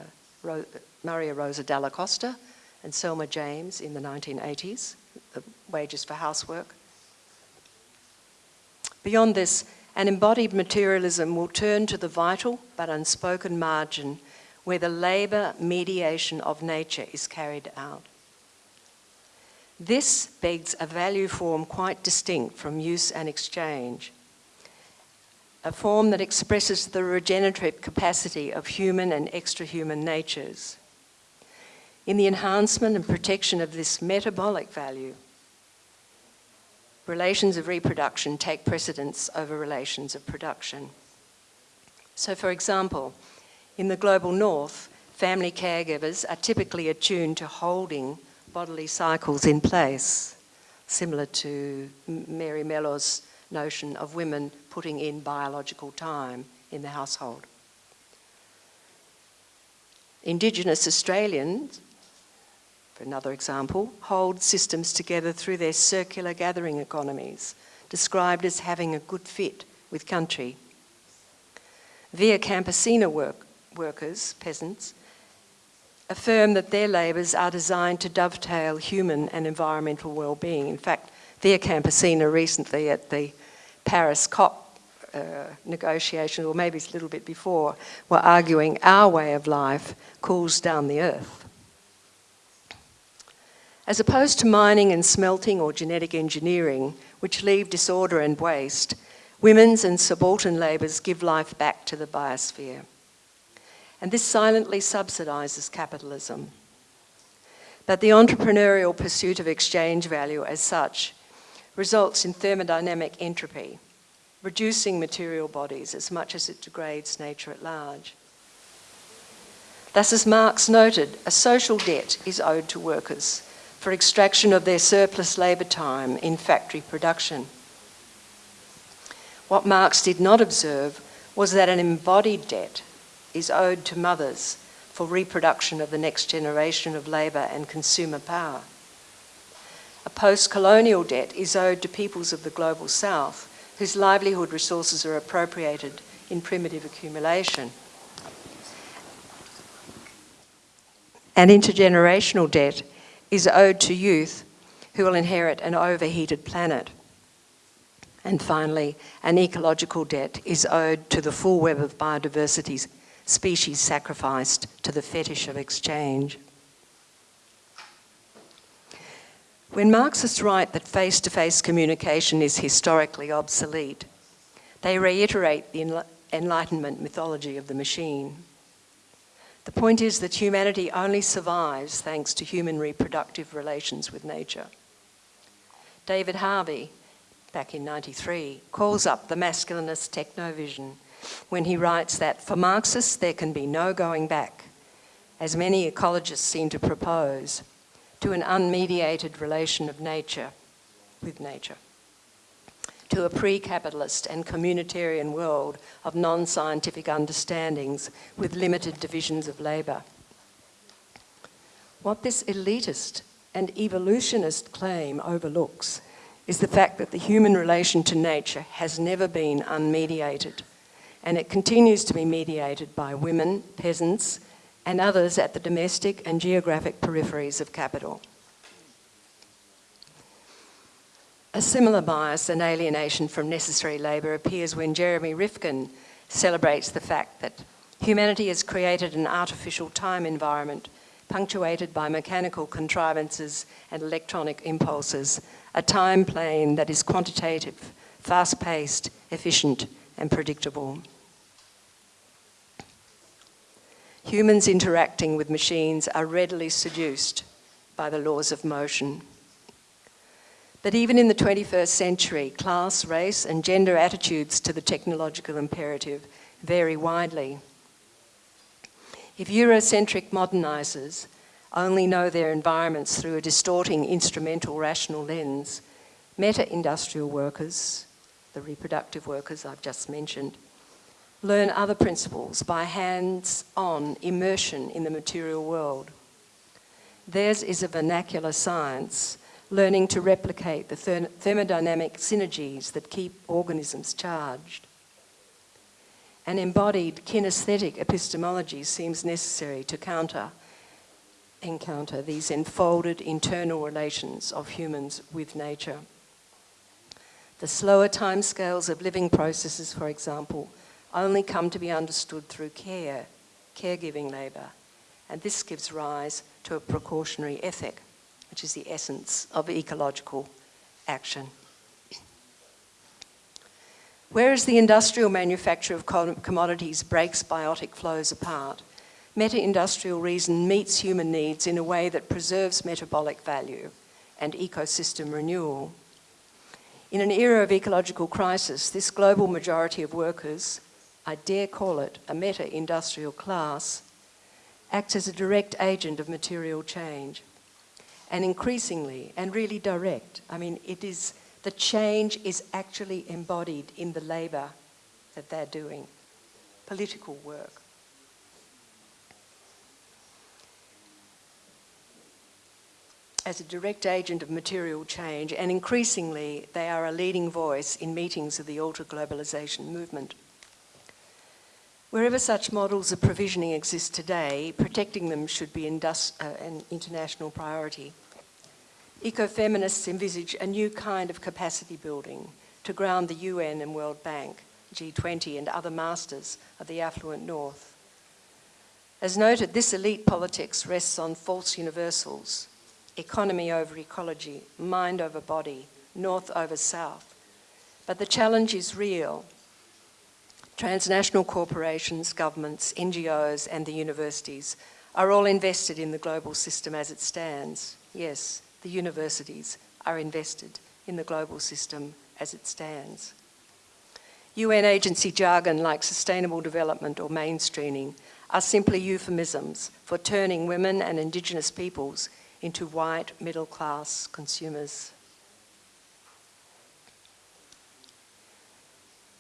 Maria Rosa Dalla Costa and Selma James in the 1980s, the wages for housework. Beyond this, an embodied materialism will turn to the vital but unspoken margin where the labour mediation of nature is carried out. This begs a value form quite distinct from use and exchange, a form that expresses the regenerative capacity of human and extra-human natures. In the enhancement and protection of this metabolic value, relations of reproduction take precedence over relations of production. So for example, in the global north, family caregivers are typically attuned to holding bodily cycles in place, similar to Mary Mellor's notion of women putting in biological time in the household. Indigenous Australians for another example, hold systems together through their circular gathering economies, described as having a good fit with country. Via Campesina work, workers, peasants, affirm that their labours are designed to dovetail human and environmental well-being. In fact, Via Campesina recently at the Paris COP uh, negotiation, or maybe it's a little bit before, were arguing our way of life cools down the earth. As opposed to mining and smelting or genetic engineering, which leave disorder and waste, women's and subaltern labours give life back to the biosphere. And this silently subsidises capitalism. But the entrepreneurial pursuit of exchange value as such results in thermodynamic entropy, reducing material bodies as much as it degrades nature at large. Thus, as Marx noted, a social debt is owed to workers for extraction of their surplus labour time in factory production. What Marx did not observe was that an embodied debt is owed to mothers for reproduction of the next generation of labour and consumer power. A post-colonial debt is owed to peoples of the global south whose livelihood resources are appropriated in primitive accumulation. An intergenerational debt is owed to youth who will inherit an overheated planet. And finally, an ecological debt is owed to the full web of biodiversity species sacrificed to the fetish of exchange. When Marxists write that face-to-face -face communication is historically obsolete, they reiterate the Enlightenment mythology of the machine. The point is that humanity only survives thanks to human reproductive relations with nature. David Harvey, back in 93, calls up the masculinist technovision when he writes that for Marxists there can be no going back, as many ecologists seem to propose, to an unmediated relation of nature with nature to a pre-capitalist and communitarian world of non-scientific understandings with limited divisions of labour. What this elitist and evolutionist claim overlooks is the fact that the human relation to nature has never been unmediated and it continues to be mediated by women, peasants and others at the domestic and geographic peripheries of capital. A similar bias and alienation from necessary labour appears when Jeremy Rifkin celebrates the fact that humanity has created an artificial time environment punctuated by mechanical contrivances and electronic impulses, a time plane that is quantitative, fast-paced, efficient and predictable. humans interacting with machines are readily seduced by the laws of motion. But even in the 21st century, class, race, and gender attitudes to the technological imperative vary widely. If Eurocentric modernisers only know their environments through a distorting instrumental rational lens, meta-industrial workers, the reproductive workers I've just mentioned, learn other principles by hands-on immersion in the material world. Theirs is a vernacular science, learning to replicate the thermodynamic synergies that keep organisms charged. An embodied kinesthetic epistemology seems necessary to counter encounter these enfolded internal relations of humans with nature. The slower timescales of living processes, for example, only come to be understood through care, caregiving labour, and this gives rise to a precautionary ethic, which is the essence of ecological action. Whereas the industrial manufacture of commodities breaks biotic flows apart, meta-industrial reason meets human needs in a way that preserves metabolic value and ecosystem renewal. In an era of ecological crisis, this global majority of workers, I dare call it a meta-industrial class, acts as a direct agent of material change. And increasingly, and really direct, I mean, it is, the change is actually embodied in the labour that they're doing, political work. as a direct agent of material change, and increasingly they are a leading voice in meetings of the alter-globalization movement. Wherever such models of provisioning exist today, protecting them should be uh, an international priority. Ecofeminists envisage a new kind of capacity building to ground the UN and World Bank, G20 and other masters of the affluent North. As noted, this elite politics rests on false universals, economy over ecology, mind over body, north over south. But the challenge is real. Transnational corporations, governments, NGOs and the universities are all invested in the global system as it stands. Yes, the universities are invested in the global system as it stands. UN agency jargon like sustainable development or mainstreaming are simply euphemisms for turning women and indigenous peoples into white middle class consumers.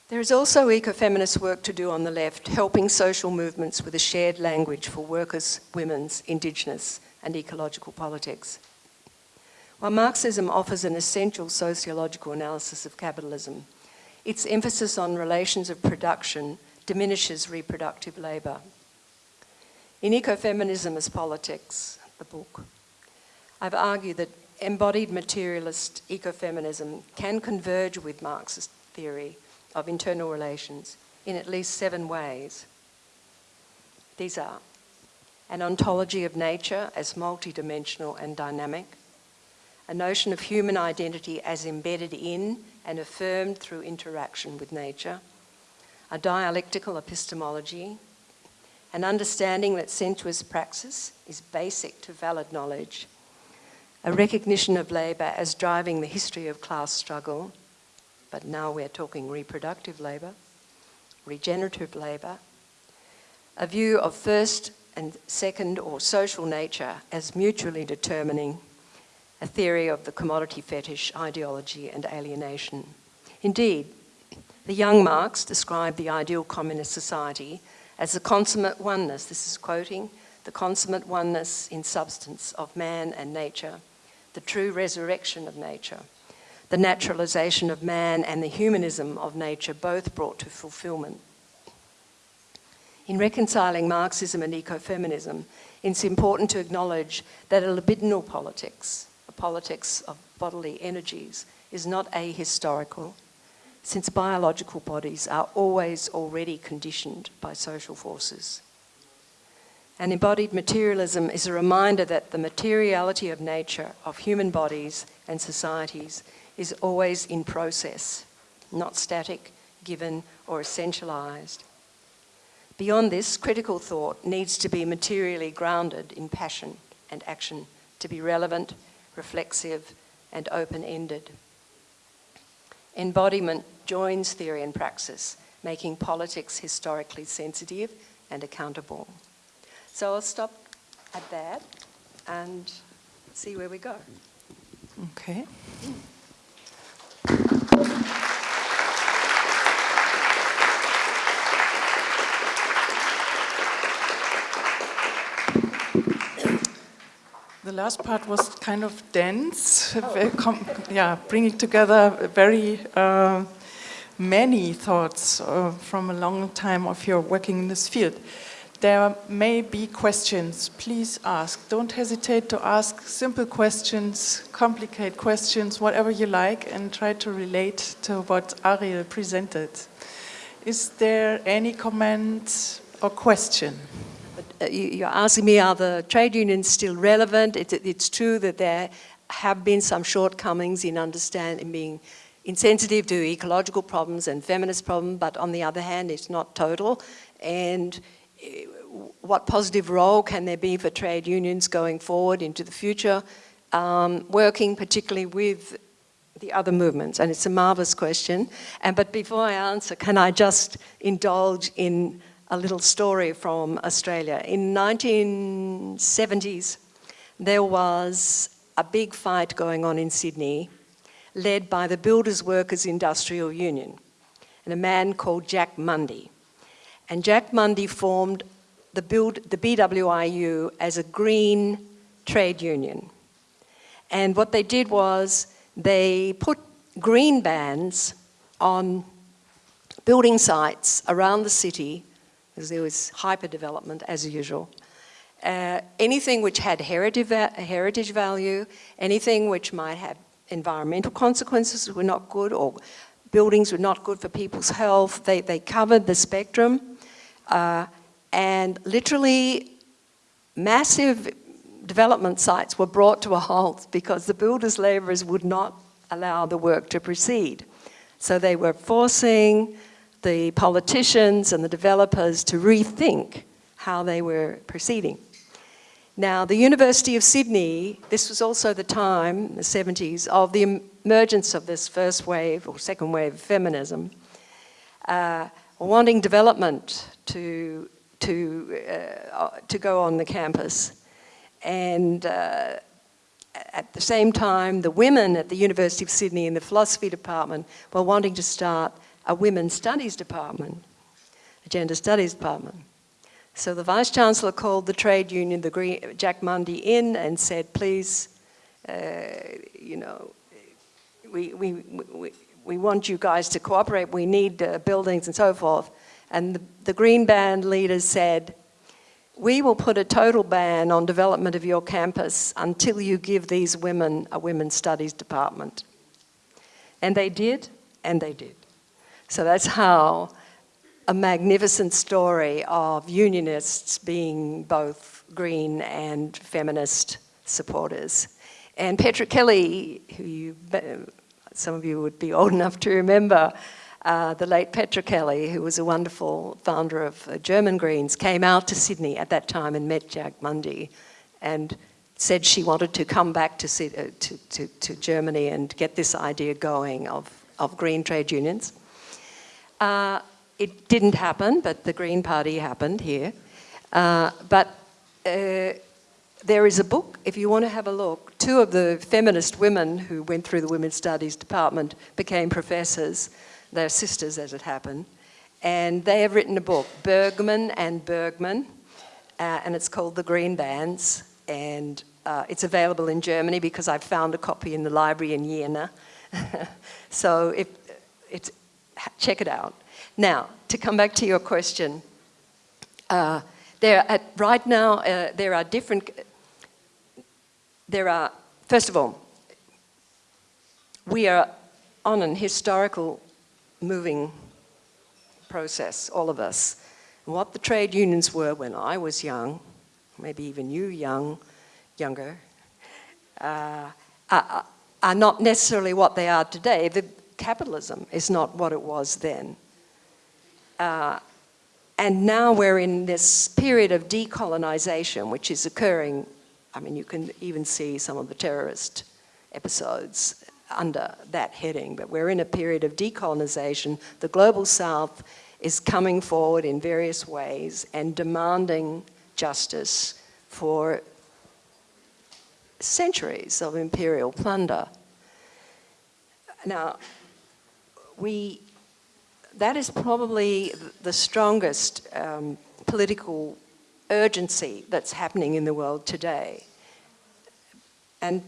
There is also ecofeminist work to do on the left, helping social movements with a shared language for workers, women's, indigenous and ecological politics. While Marxism offers an essential sociological analysis of capitalism, its emphasis on relations of production diminishes reproductive labour. In Ecofeminism as Politics, the book, I've argued that embodied materialist ecofeminism can converge with Marxist theory of internal relations in at least seven ways. These are an ontology of nature as multidimensional and dynamic, a notion of human identity as embedded in and affirmed through interaction with nature, a dialectical epistemology, an understanding that sensuous praxis is basic to valid knowledge, a recognition of labour as driving the history of class struggle, but now we're talking reproductive labour, regenerative labour, a view of first and second or social nature as mutually determining, a theory of the commodity fetish, ideology and alienation. Indeed, the young Marx described the ideal communist society as the consummate oneness, this is quoting, the consummate oneness in substance of man and nature, the true resurrection of nature, the naturalization of man and the humanism of nature both brought to fulfillment. In reconciling Marxism and ecofeminism, it's important to acknowledge that a libidinal politics, a politics of bodily energies, is not ahistorical, since biological bodies are always already conditioned by social forces. And embodied materialism is a reminder that the materiality of nature, of human bodies and societies, is always in process, not static, given, or essentialized. Beyond this, critical thought needs to be materially grounded in passion and action to be relevant, reflexive, and open-ended. Embodiment joins theory and praxis, making politics historically sensitive and accountable. So I'll stop at that and see where we go. Okay. The last part was kind of dense, com- yeah, bringing together very uh, many thoughts uh, from a long time of your working in this field. There may be questions. Please ask. Don't hesitate to ask simple questions, complicate questions, whatever you like, and try to relate to what Ariel presented. Is there any comment or question? Uh, you- You're asking me, are the trade unions still relevant? It's, true that there have been some shortcomings in understanding, being insensitive to ecological problems and feminist problems, but on the other hand, it's not total. And what positive role can there be for trade unions going forward into the future, um, working particularly with the other movements? And it's a marvelous question. And but before I answer, can I just indulge in a little story from Australia? In 1970s, there was a big fight going on in Sydney, led by the Builders Workers Industrial Union, and a man called Jack Mundey. And Jack Mundey formed the, build, the BWIU as a green trade union. And what they did was they put green bans on building sites around the city, because there was hyper development as usual. Uh, anything which had heritage, heritage value, anything which might have environmental consequences were not good, or buildings were not good for people's health. They, they covered the spectrum. Uh, and literally massive development sites were brought to a halt because the builders' labourers would not allow the work to proceed. So they were forcing the politicians and the developers to rethink how they were proceeding. Now, the University of Sydney, this was also the time, the 70s, of the emergence of this first wave or second wave feminism, uh, wanting development to, to, uh, to go on the campus. And uh, at the same time, the women at the University of Sydney in the philosophy department were wanting to start a women's studies department, a gender studies department. So the Vice Chancellor called the trade union, the Green, Jack Mundey, in and said, please, uh, you know, we, we, we, we want you guys to cooperate, we need uh, buildings and so forth. And the, the Green Ban leaders said, we will put a total ban on development of your campus until you give these women a women's studies department. And they did, and they did. So that's how a magnificent story of unionists being both green and feminist supporters. And Petra Kelly, who you, some of you would be old enough to remember, uh, the late Petra Kelly, who was a wonderful founder of uh, German Greens, came out to Sydney at that time and met Jack Mundey and said she wanted to come back to, uh, to, to, to Germany and get this idea going of, of green trade unions. Uh, it didn't happen, but the Green Party happened here. Uh, but there is a book, if you want to have a look. Two of the feminist women who went through the Women's Studies department became professors. They're sisters, as it happened. And they have written a book, Burgmann and Burgmann, uh, and it's called The Green Bans. And uh, it's available in Germany because I found a copy in the library in Jena. so if, it's, check it out. Now, to come back to your question, uh, there at, right now uh, there are different. There are first of all, we are on an historical moving process, all of us. what the trade unions were when I was young, maybe even you young, younger, uh, are, are not necessarily what they are today. The capitalism is not what it was then. Uh, and now we're in this period of decolonization, which is occurring. I mean, you can even see some of the terrorist episodes under that heading, but we're in a period of decolonization. The global south is coming forward in various ways and demanding justice for centuries of imperial plunder. Now, we, that is probably the strongest um, political urgency that's happening in the world today. And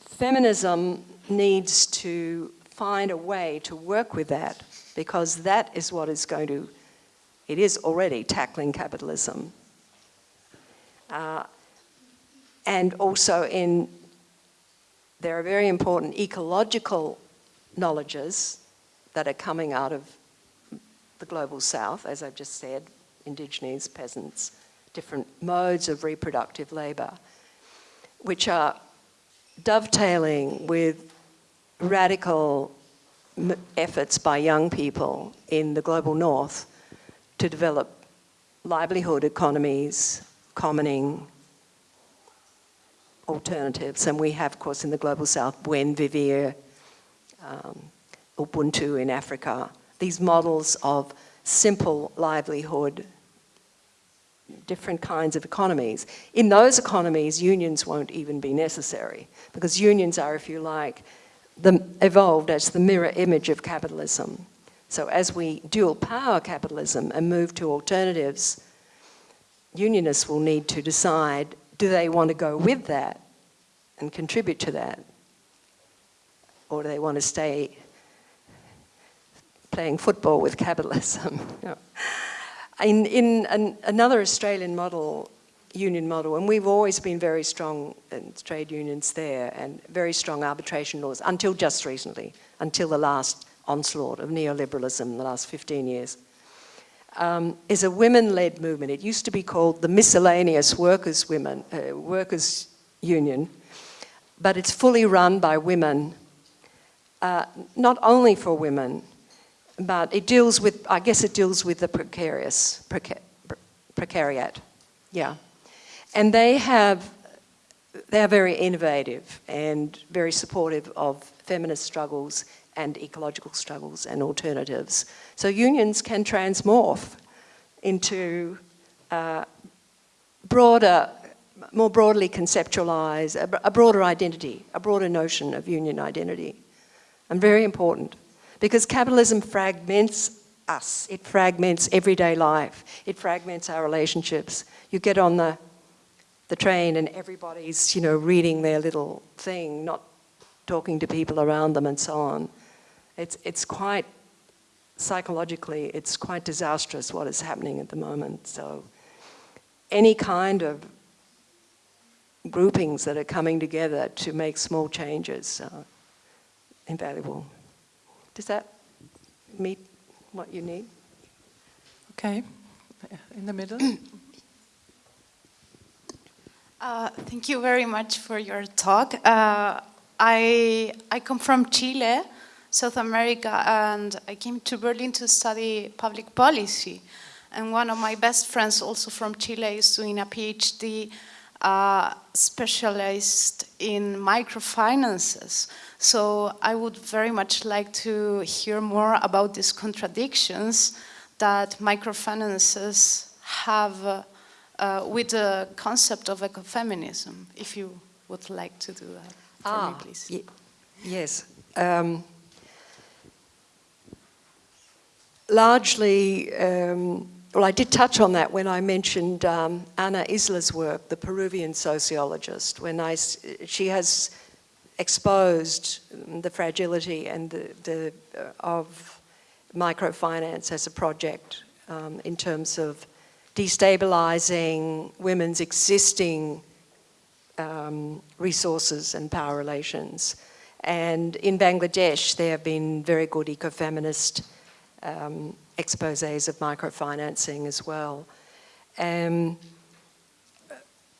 feminism needs to find a way to work with that because that is what is going to, it is already tackling capitalism. Uh, and also in, there are very important ecological knowledges that are coming out of the global south, as I've just said, indigenous, peasants, different modes of reproductive labour, which are dovetailing with radical efforts by young people in the global north to develop livelihood economies, commoning, alternatives. And we have, of course, in the global south, Buen Vivir, um, Ubuntu in Africa, these models of simple livelihood, different kinds of economies. In those economies, unions won't even be necessary because unions are, if you like, the, evolved as the mirror image of capitalism. So as we dual power capitalism and move to alternatives, unionists will need to decide, do they want to go with that and contribute to that? Or do they want to stay playing football with capitalism? in, in an, another Australian model, union model, and we've always been very strong in trade unions there and very strong arbitration laws until just recently, until the last onslaught of neoliberalism in the last 15 years um, is a women-led movement. It used to be called the Miscellaneous Workers Women uh, Workers Union, but it's fully run by women, uh, not only for women, but it deals with, I guess it deals with the precarious, preca precariat, yeah. And they have, they are very innovative and very supportive of feminist struggles and ecological struggles and alternatives. So unions can transmorph into uh, broader, more broadly conceptualize, a, a broader identity, a broader notion of union identity. And very important because capitalism fragments us. It fragments everyday life. It fragments our relationships. You get on the, the train and everybody's, you know, reading their little thing, not talking to people around them and so on. It's, it's quite, psychologically, it's quite disastrous what is happening at the moment. So any kind of groupings that are coming together to make small changes are invaluable. Does that meet what you need? Okay, in the middle. Uh, thank you very much for your talk. Uh, I, I come from Chile, South America, and I came to Berlin to study public policy. And one of my best friends, also from Chile, is doing a PhD uh, specialized in microfinances. So I would very much like to hear more about these contradictions that microfinances have uh, with the concept of ecofeminism, if you would like to do that for ah, me, please. yes. Um, largely, um, well, I did touch on that when I mentioned um, Ana Isla's work, the Peruvian sociologist, when I, she has exposed the fragility and the, the uh, of microfinance as a project um, in terms of destabilizing women's existing um, resources and power relations. And in Bangladesh, there have been very good ecofeminist um, exposés of microfinancing as well. Um,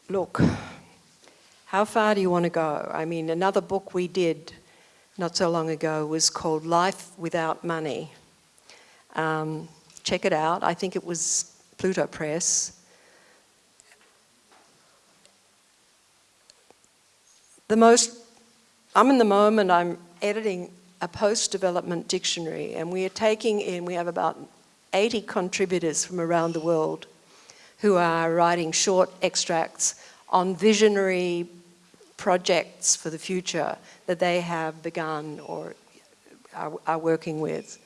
look, how far do you want to go? I mean, another book we did not so long ago was called Life Without Money. Um, check it out. I think it was Pluto Press. The most, I'm in the moment, I'm editing a post-development dictionary and we are taking in, we have about 80 contributors from around the world who are writing short extracts on visionary projects for the future that they have begun or are, are working with.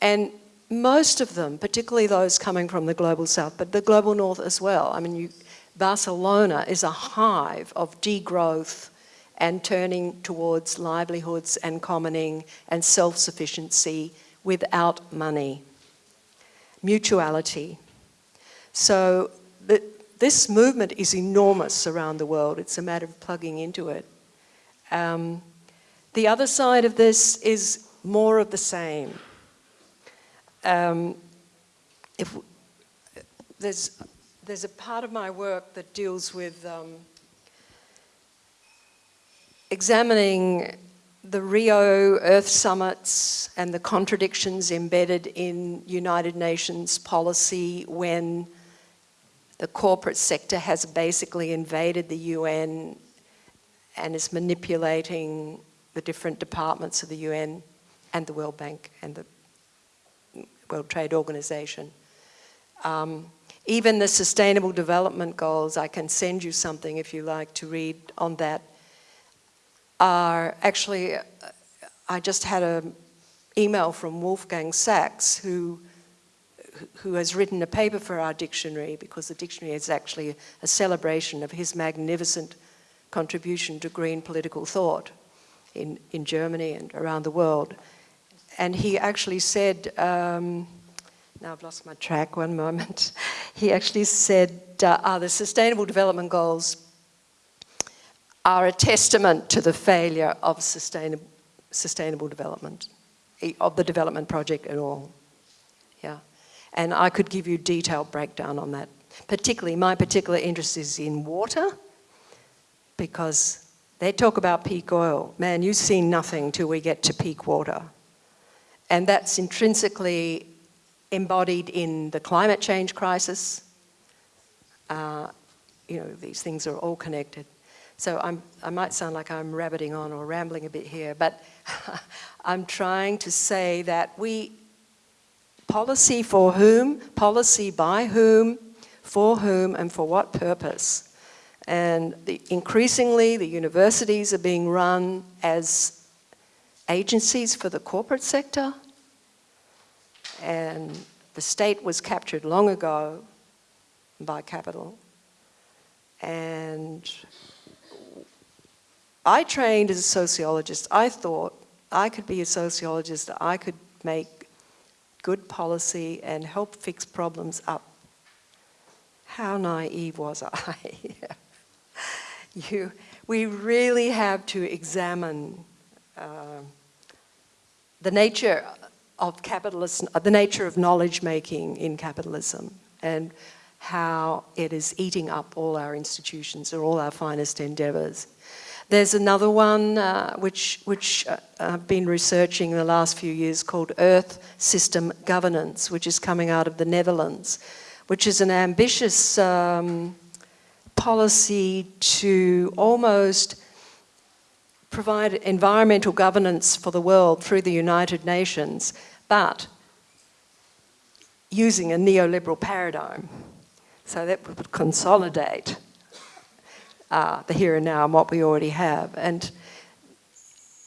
And most of them, particularly those coming from the global south, but the global north as well. I mean, you, Barcelona is a hive of degrowth and turning towards livelihoods and commoning and self-sufficiency without money. Mutuality. So the, this movement is enormous around the world. It's a matter of plugging into it. Um, the other side of this is more of the same. Um, if there's, there's a part of my work that deals with um, examining the Rio Earth summits and the contradictions embedded in United Nations policy when the corporate sector has basically invaded the UN and is manipulating the different departments of the UN and the World Bank and the World Trade Organization. Um, even the Sustainable Development Goals, I can send you something if you like to read on that, are actually, uh, I just had an email from Wolfgang Sachs who who has written a paper for our dictionary because the dictionary is actually a celebration of his magnificent contribution to green political thought in, in Germany and around the world. And he actually said, um, now I've lost my track, one moment. He actually said, uh, ah, the Sustainable Development Goals are a testament to the failure of sustainable, sustainable development, of the development project at all. Yeah, and I could give you detailed breakdown on that. Particularly, my particular interest is in water, because they talk about peak oil. Man, you see nothing till we get to peak water. And that's intrinsically embodied in the climate change crisis. Uh, you know, these things are all connected. So I'm, I might sound like I'm rabbiting on or rambling a bit here, but I'm trying to say that we, policy for whom, policy by whom, for whom, and for what purpose. And the, increasingly, the universities are being run as agencies for the corporate sector, and the state was captured long ago by capital. And I trained as a sociologist. I thought I could be a sociologist, I could make good policy and help fix problems up. How naive was I? you, we really have to examine uh, the nature of capitalism, the nature of knowledge making in capitalism and how it is eating up all our institutions and all our finest endeavours. There's another one uh, which, which uh, I've been researching in the last few years called Earth System Governance, which is coming out of the Netherlands, which is an ambitious um, policy to almost provide environmental governance for the world through the United Nations, but using a neoliberal paradigm. So that would consolidate uh, the here and now and what we already have. And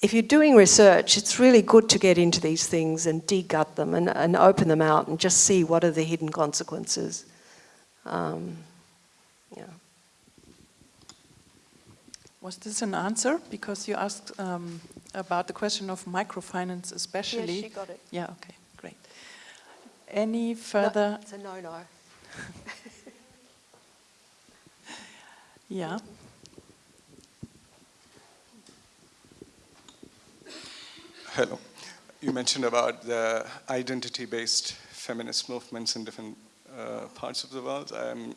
if you're doing research, it's really good to get into these things and degut them and, and open them out and just see what are the hidden consequences. Um, Was this an answer? Because you asked um, about the question of microfinance especially. Yeah, she got it. Yeah, okay, great. Any further? No, it's a no-no. Yeah. Hello. You mentioned about the identity-based feminist movements in different uh, parts of the world. I'm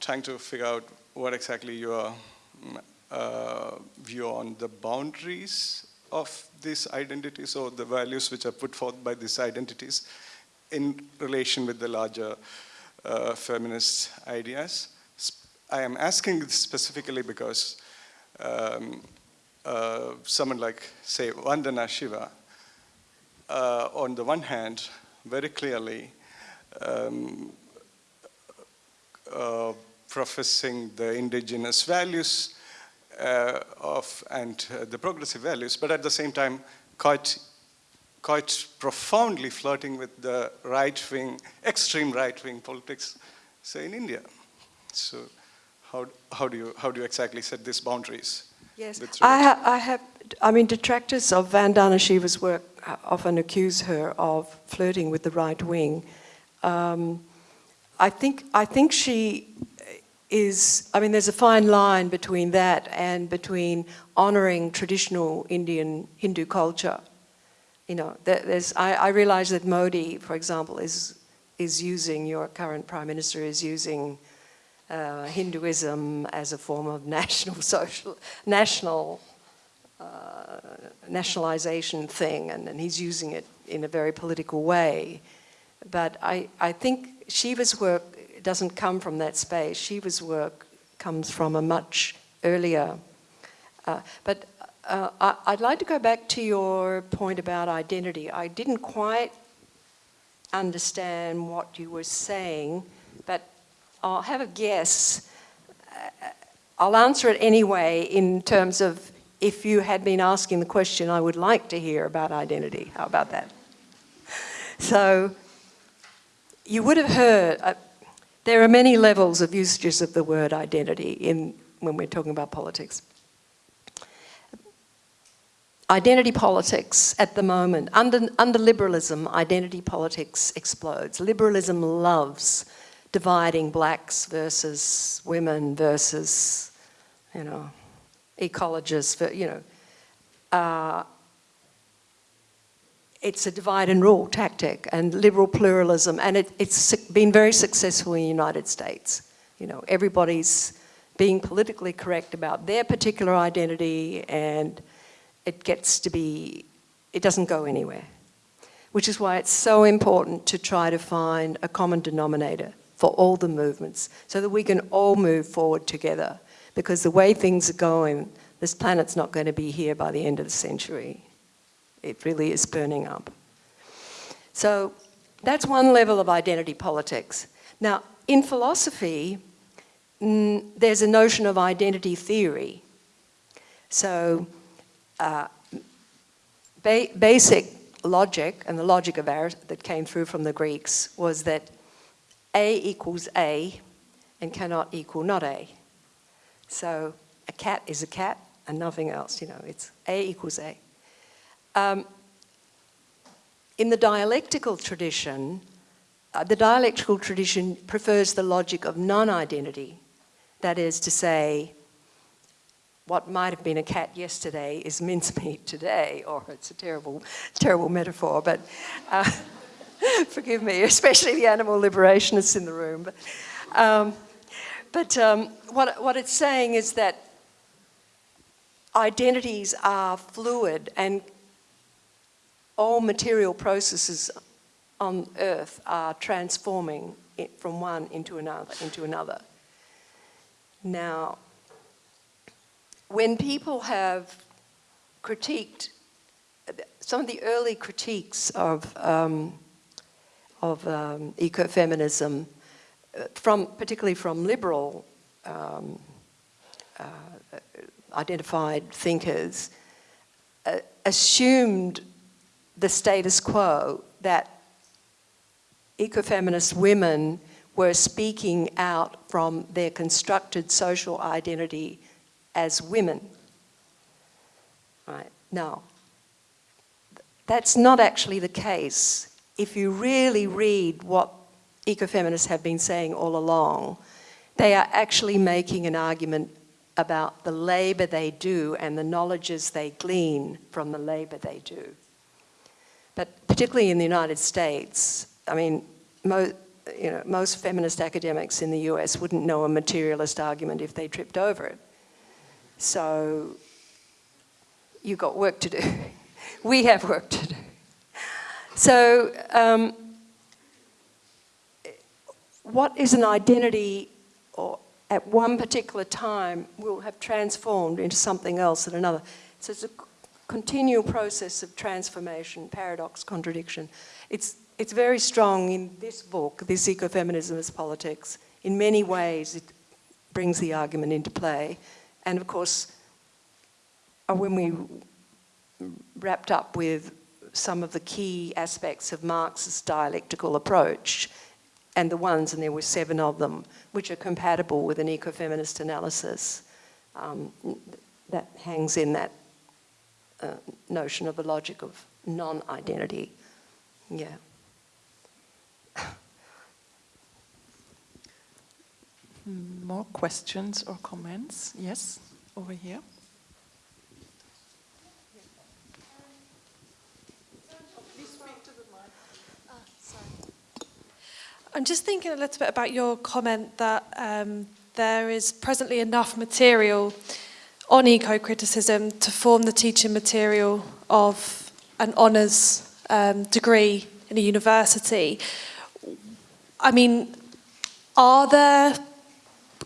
trying to figure out what exactly you mm, uh, view on the boundaries of these identities or the values which are put forth by these identities in relation with the larger uh, feminist ideas. I am asking this specifically because um, uh, someone like, say, Vandana Shiva, uh, on the one hand, very clearly um, uh, professing the indigenous values uh, of and uh, the progressive values, but at the same time, quite quite profoundly flirting with the right-wing, extreme right-wing politics, say in India. So, how how do you how do you exactly set these boundaries? Yes, I, ha- I have. I mean, detractors of Vandana Shiva's work uh, often accuse her of flirting with the right wing. Um, I think. I think she is. I mean, there's a fine line between that and between honouring traditional Indian Hindu culture. You know, there's. I, I realise that Modi, for example, is is using your current prime minister is using uh, Hinduism as a form of national social, national uh, nationalization thing, and, and he's using it in a very political way. But I, I think Shiva's work doesn't come from that space. Shiva's work comes from a much earlier. Uh, but uh, I, I'd like to go back to your point about identity. I didn't quite understand what you were saying, but I'll have a guess. Uh, I'll answer it anyway in terms of if you had been asking the question, I would like to hear about identity. How about that? So, you would have heard, uh, there are many levels of usages of the word identity in, when we're talking about politics. Identity politics at the moment, under, under liberalism, identity politics explodes. Liberalism loves dividing blacks versus women versus, you know, ecologists, you know. Uh, it's a divide and rule tactic and liberal pluralism, and it, it's su- been very successful in the United States. You know, everybody's being politically correct about their particular identity, and it gets to be, it doesn't go anywhere. Which is why it's so important to try to find a common denominator for all the movements so that we can all move forward together. Because the way things are going, this planet's not going to be here by the end of the century. It really is burning up. So that's one level of identity politics. Now, in philosophy, mm, there's a notion of identity theory. So, uh, ba- basic logic, and the logic of ours that came through from the Greeks, was that A equals A and cannot equal not A. So, a cat is a cat and nothing else, you know, it's A equals A. Um, in the dialectical tradition, uh, the dialectical tradition prefers the logic of non identity. That is to say, what might have been a cat yesterday is mincemeat today, or it's a terrible, terrible metaphor, but uh, forgive me, especially the animal liberationists in the room. But, um, but um, what, what it's saying is that identities are fluid and all material processes on earth are transforming from one into another into another. Now when people have critiqued some of the early critiques of um, of um, ecofeminism uh, from particularly from liberal um, uh, identified thinkers uh, assumed the status quo that ecofeminist women were speaking out from their constructed social identity as women. Right now, that's not actually the case. If you really read what ecofeminists have been saying all along, they are actually making an argument about the labour they do and the knowledges they glean from the labour they do. But particularly in the United States, I mean, mo- you know, most feminist academics in the US wouldn't know a materialist argument if they tripped over it. So you've got work to do. we have work to do. So um, what is an identity or at one particular time will have transformed into something else at another. So it's a continual process of transformation, paradox, contradiction. It's, it's very strong in this book, This Ecofeminism as Politics. In many ways, it brings the argument into play. And of course, uh, when we wrapped up with some of the key aspects of Marx's dialectical approach, and the ones, and there were seven of them, which are compatible with an ecofeminist analysis. Um, that hangs in that uh, notion of a logic of non-identity. Yeah. More questions or comments? Yes, over here. I'm just thinking a little bit about your comment that um, there is presently enough material on eco-criticism to form the teaching material of an honours um, degree in a university. I mean, are there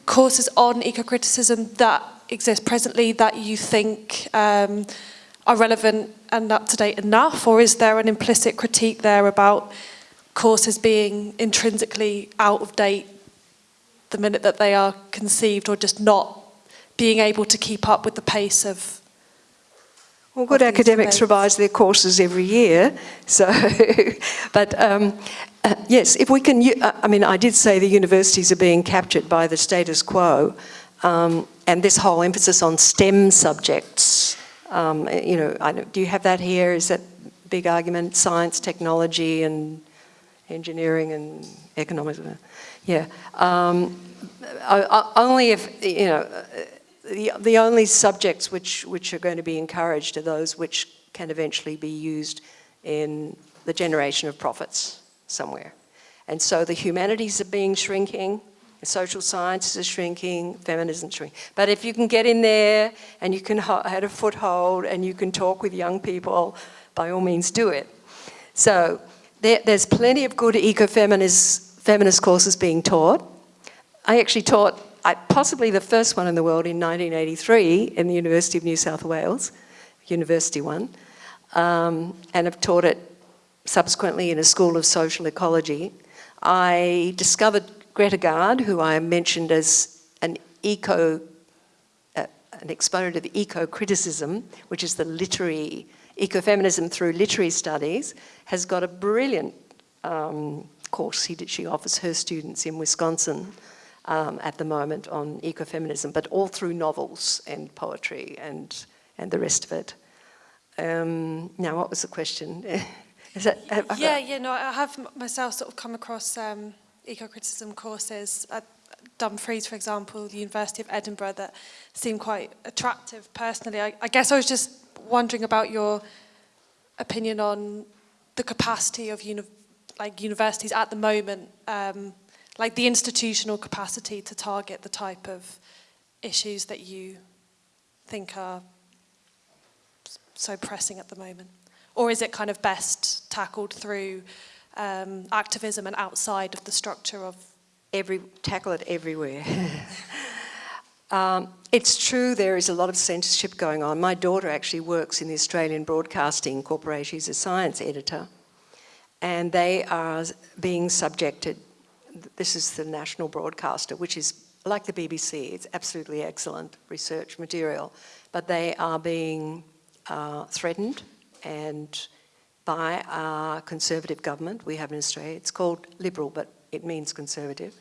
courses on eco-criticism that exist presently that you think um, are relevant and up-to-date enough, or is there an implicit critique there about courses being intrinsically out of date the minute that they are conceived or just not being able to keep up with the pace of Well, good academics debates. revise their courses every year, so, but um, uh, yes, if we can, uh, I mean, I did say the universities are being captured by the status quo, um, and this whole emphasis on STEM subjects, um, you know, I don't, you have that here? Is that big argument? Science, technology, and engineering and economics? Yeah. Um, I- I- only if, you know, uh, the, the only subjects which, which are going to be encouraged are those which can eventually be used in the generation of profits somewhere. And so the humanities are being shrinking, the social sciences are shrinking, feminism shrinking. But if you can get in there and you can have a foothold and you can talk with young people, by all means do it. So there, there's plenty of good eco-feminist feminist courses being taught. I actually taught possibly the first one in the world in 1983 in the University of New South Wales, university one, um, and have taught it subsequently in a school of social ecology. I discovered Greta Gaard, who I mentioned as an eco, uh, an exponent of eco-criticism, which is the literary, ecofeminism through literary studies, has got a brilliant um, course he, did she offers her students in Wisconsin um, at the moment on ecofeminism, but all through novels and poetry and, and the rest of it. Um, now, what was the question? That, have- have- Yeah, yeah, no, I have myself sort of come across um, eco-criticism courses at Dumfries, for example, the University of Edinburgh, that seem quite attractive personally. I, I guess I was just wondering about your opinion on the capacity of uni- like universities at the moment, um, like the institutional capacity to target the type of issues that you think are so pressing at the moment? Or is it kind of best tackled through um, activism and outside of the structure of every, tackle it everywhere. um, it's true there is a lot of censorship going on. My daughter actually works in the Australian Broadcasting Corporation. She's a science editor. And they are being subjected, this is the national broadcaster, which is like the BBC, it's absolutely excellent research material, but they are being uh, threatened and by our conservative government we have in Australia. It's called Liberal, but it means conservative.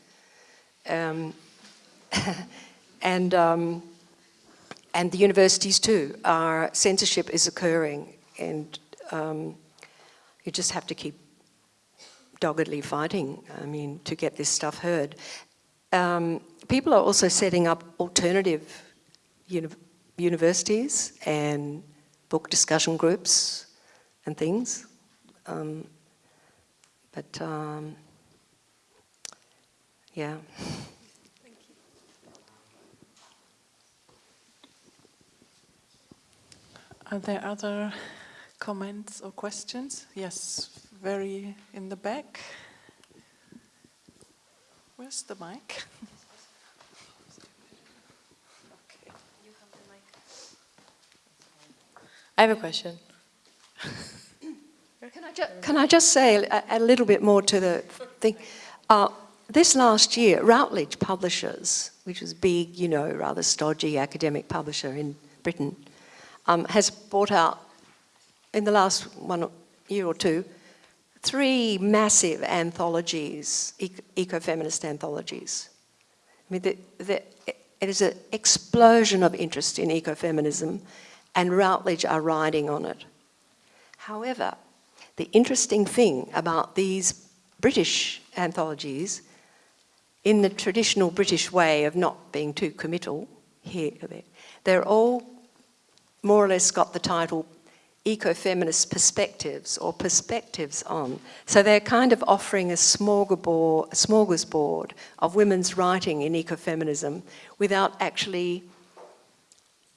Um, and, um, and the universities too, are, censorship is occurring and um, you just have to keep doggedly fighting, I mean, to get this stuff heard. Um, people are also setting up alternative uni universities and book discussion groups and things. Um, but um, yeah. Are there other comments or questions? Yes, very in the back. Where's the mic? I have a question. Can I, can I just say a, a little bit more to the thing? Uh, this last year, Routledge Publishers, which is big, you know, rather stodgy academic publisher in Britain, um, has bought out in the last one year or two three massive anthologies, eco- ecofeminist anthologies. I mean, the, the, it is an explosion of interest in ecofeminism, and Routledge are riding on it. However, the interesting thing about these British anthologies, in the traditional British way of not being too committal, here, they're all more or less got the title ecofeminist perspectives or perspectives on. So they're kind of offering a smorgasbord, a of women's writing in ecofeminism without actually,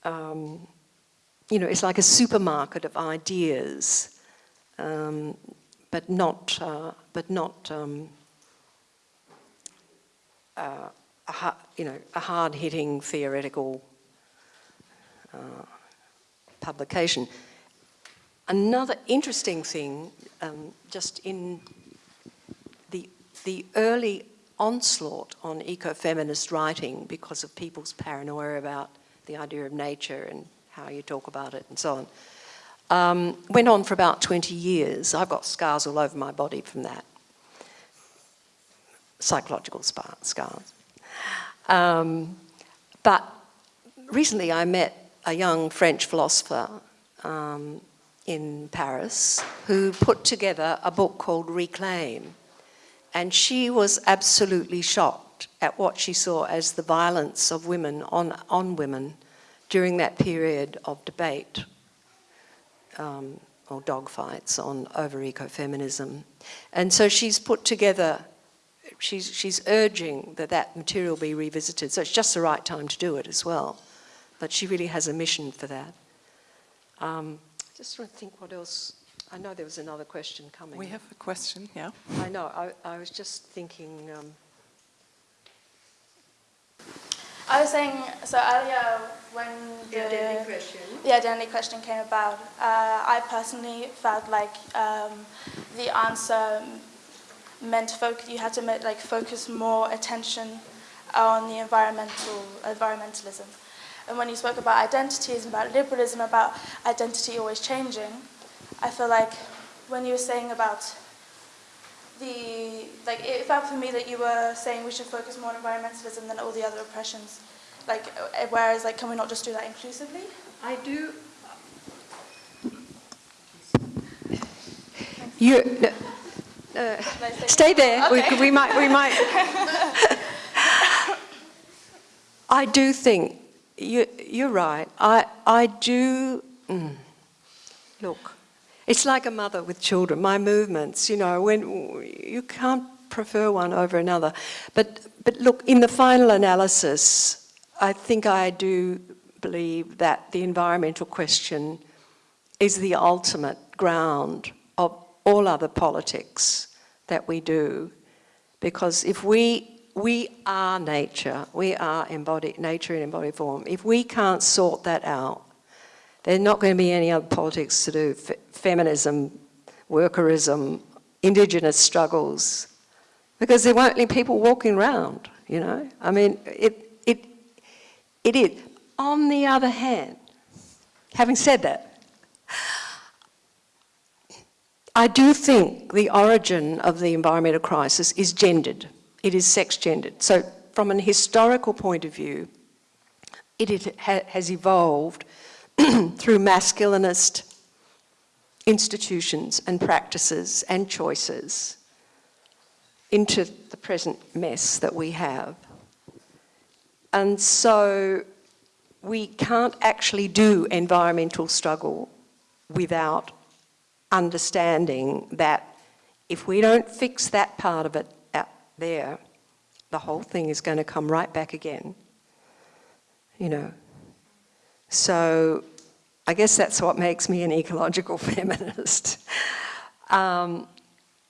um, you know, it's like a supermarket of ideas, um, but not, uh, but not, um, uh, a, you know, a hard-hitting theoretical uh, publication. Another interesting thing, um, just in the, the early onslaught on ecofeminist writing because of people's paranoia about the idea of nature and how you talk about it and so on, um, went on for about 20 years. I've got scars all over my body from that, psychological scars. Um, but recently I met a young French philosopher um, in Paris who put together a book called Reclaim. And she was absolutely shocked at what she saw as the violence of women on, on women during that period of debate um, or dogfights on over ecofeminism. And so she's put together, she's, she's urging that that material be revisited. So it's just the right time to do it as well. But she really has a mission for that. Um, just trying to think what else. I know there was another question coming. We have a question, yeah. I know. I, I was just thinking. Um, I was saying, so earlier when the question. the identity question came about, uh, I personally felt like um, the answer meant focus. You had to make, like focus more attention on the environmental environmentalism. And when you spoke about identities and about liberalism, about identity always changing, I feel like when you were saying about the, like it felt for me that you were saying we should focus more on environmentalism than all the other oppressions. Like, uh, whereas, like, can we not just do that inclusively? I do. You. Uh, stay there. We, we might. We might. I do think you, you're right. I, I do. Mm, look, it's like a mother with children. My movements, you know, when you can't prefer one over another. But, but look, in the final analysis, I think I do believe that the environmental question is the ultimate ground of all other politics that we do. Because if we we are nature, we are embodied, nature in embodied form. If we can't sort that out, there's not going to be any other politics to do. F feminism, workerism, indigenous struggles, because there won't be people walking around, you know? I mean, it, it, it is. On the other hand, having said that, I do think the origin of the environmental crisis is gendered it is sex gendered. So from an historical point of view, it, it ha has evolved through masculinist institutions and practices and choices into the present mess that we have. And so we can't actually do environmental struggle without understanding that if we don't fix that part of it there, the whole thing is going to come right back again. You know. So I guess that's what makes me an ecological feminist. Um,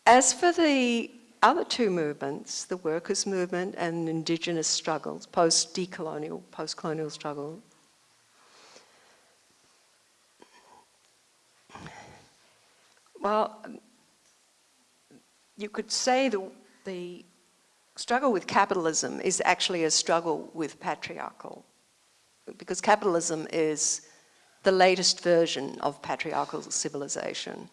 as for the other two movements, the workers' movement and indigenous struggles, post-decolonial, post-colonial struggle, well, you could say the, the struggle with capitalism is actually a struggle with patriarchal, because capitalism is the latest version of patriarchal civilization.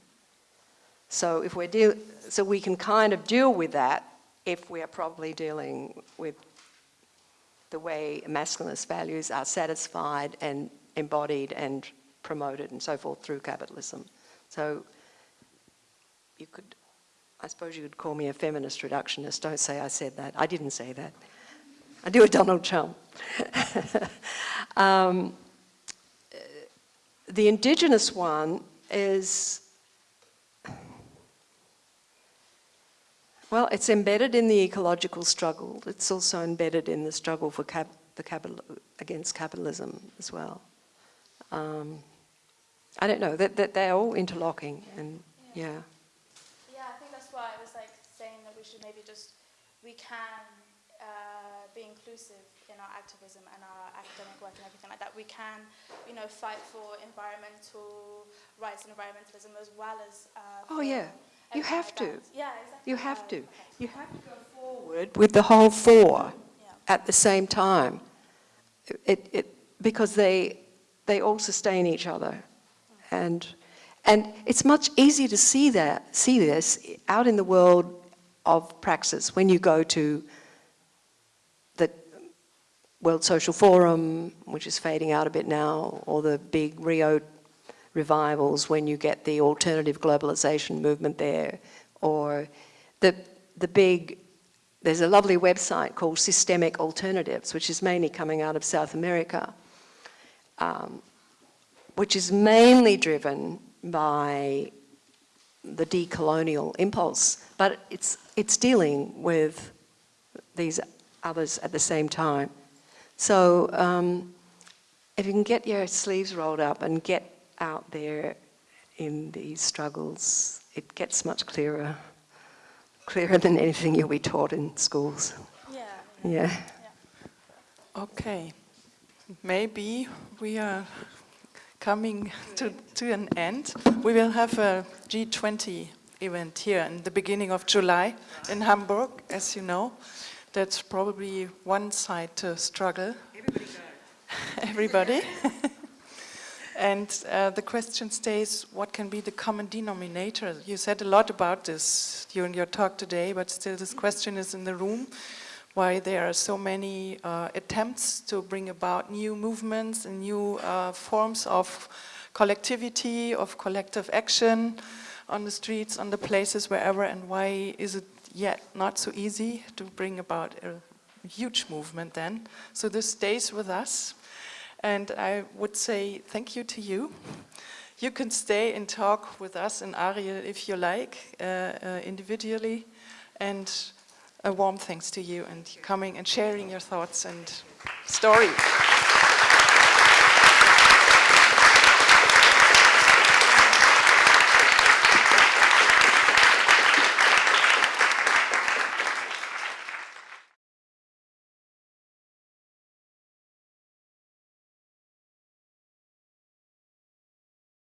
So if we're deal so we can kind of deal with that if we are probably dealing with the way masculinist values are satisfied and embodied and promoted and so forth through capitalism. So you could, I suppose you could call me a feminist reductionist. Don't say I said that. I didn't say that. I do a Donald Trump. um, the indigenous one is Well, it's embedded in the ecological struggle. It's also embedded in the struggle for cap the capital against capitalism as well. Um, I don't know that, that they're all interlocking, and yeah. Yeah, I think that's why I was like saying that we should maybe just we can uh, be inclusive in our activism and our academic work and everything like that. We can, you know, fight for environmental rights and environmentalism as well as. Uh, oh yeah. You have to. Yeah, exactly. You have to. You have to go forward with the whole four Yeah. at the same time. It, it, because they, they all sustain each other. And, and it's much easier to see, that, see this out in the world of praxis. When you go to the World Social Forum, which is fading out a bit now, or the big Rio revivals when you get the alternative globalization movement there, or the, the big, there's a lovely website called Systemic Alternatives, which is mainly coming out of South America, um, which is mainly driven by the decolonial impulse, but it's, it's dealing with these others at the same time. So um, if you can get your sleeves rolled up and get out there in these struggles, it gets much clearer, clearer than anything you'll be taught in schools. Yeah. Yeah. Okay, maybe we are coming to, to an end. We will have a G20 event here in the beginning of July in Hamburg, as you know. That's probably one side to struggle. Everybody. And uh, the question stays, what can be the common denominator? You said a lot about this during your talk today, but still this question is in the room, why there are so many uh, attempts to bring about new movements and new uh, forms of collectivity, of collective action on the streets, on the places, wherever, and why is it yet not so easy to bring about a huge movement then? So this stays with us. And I would say thank you to you. You can stay and talk with us in Ariel if you like, uh, uh, individually. And a warm thanks to you and coming and sharing your thoughts and stories.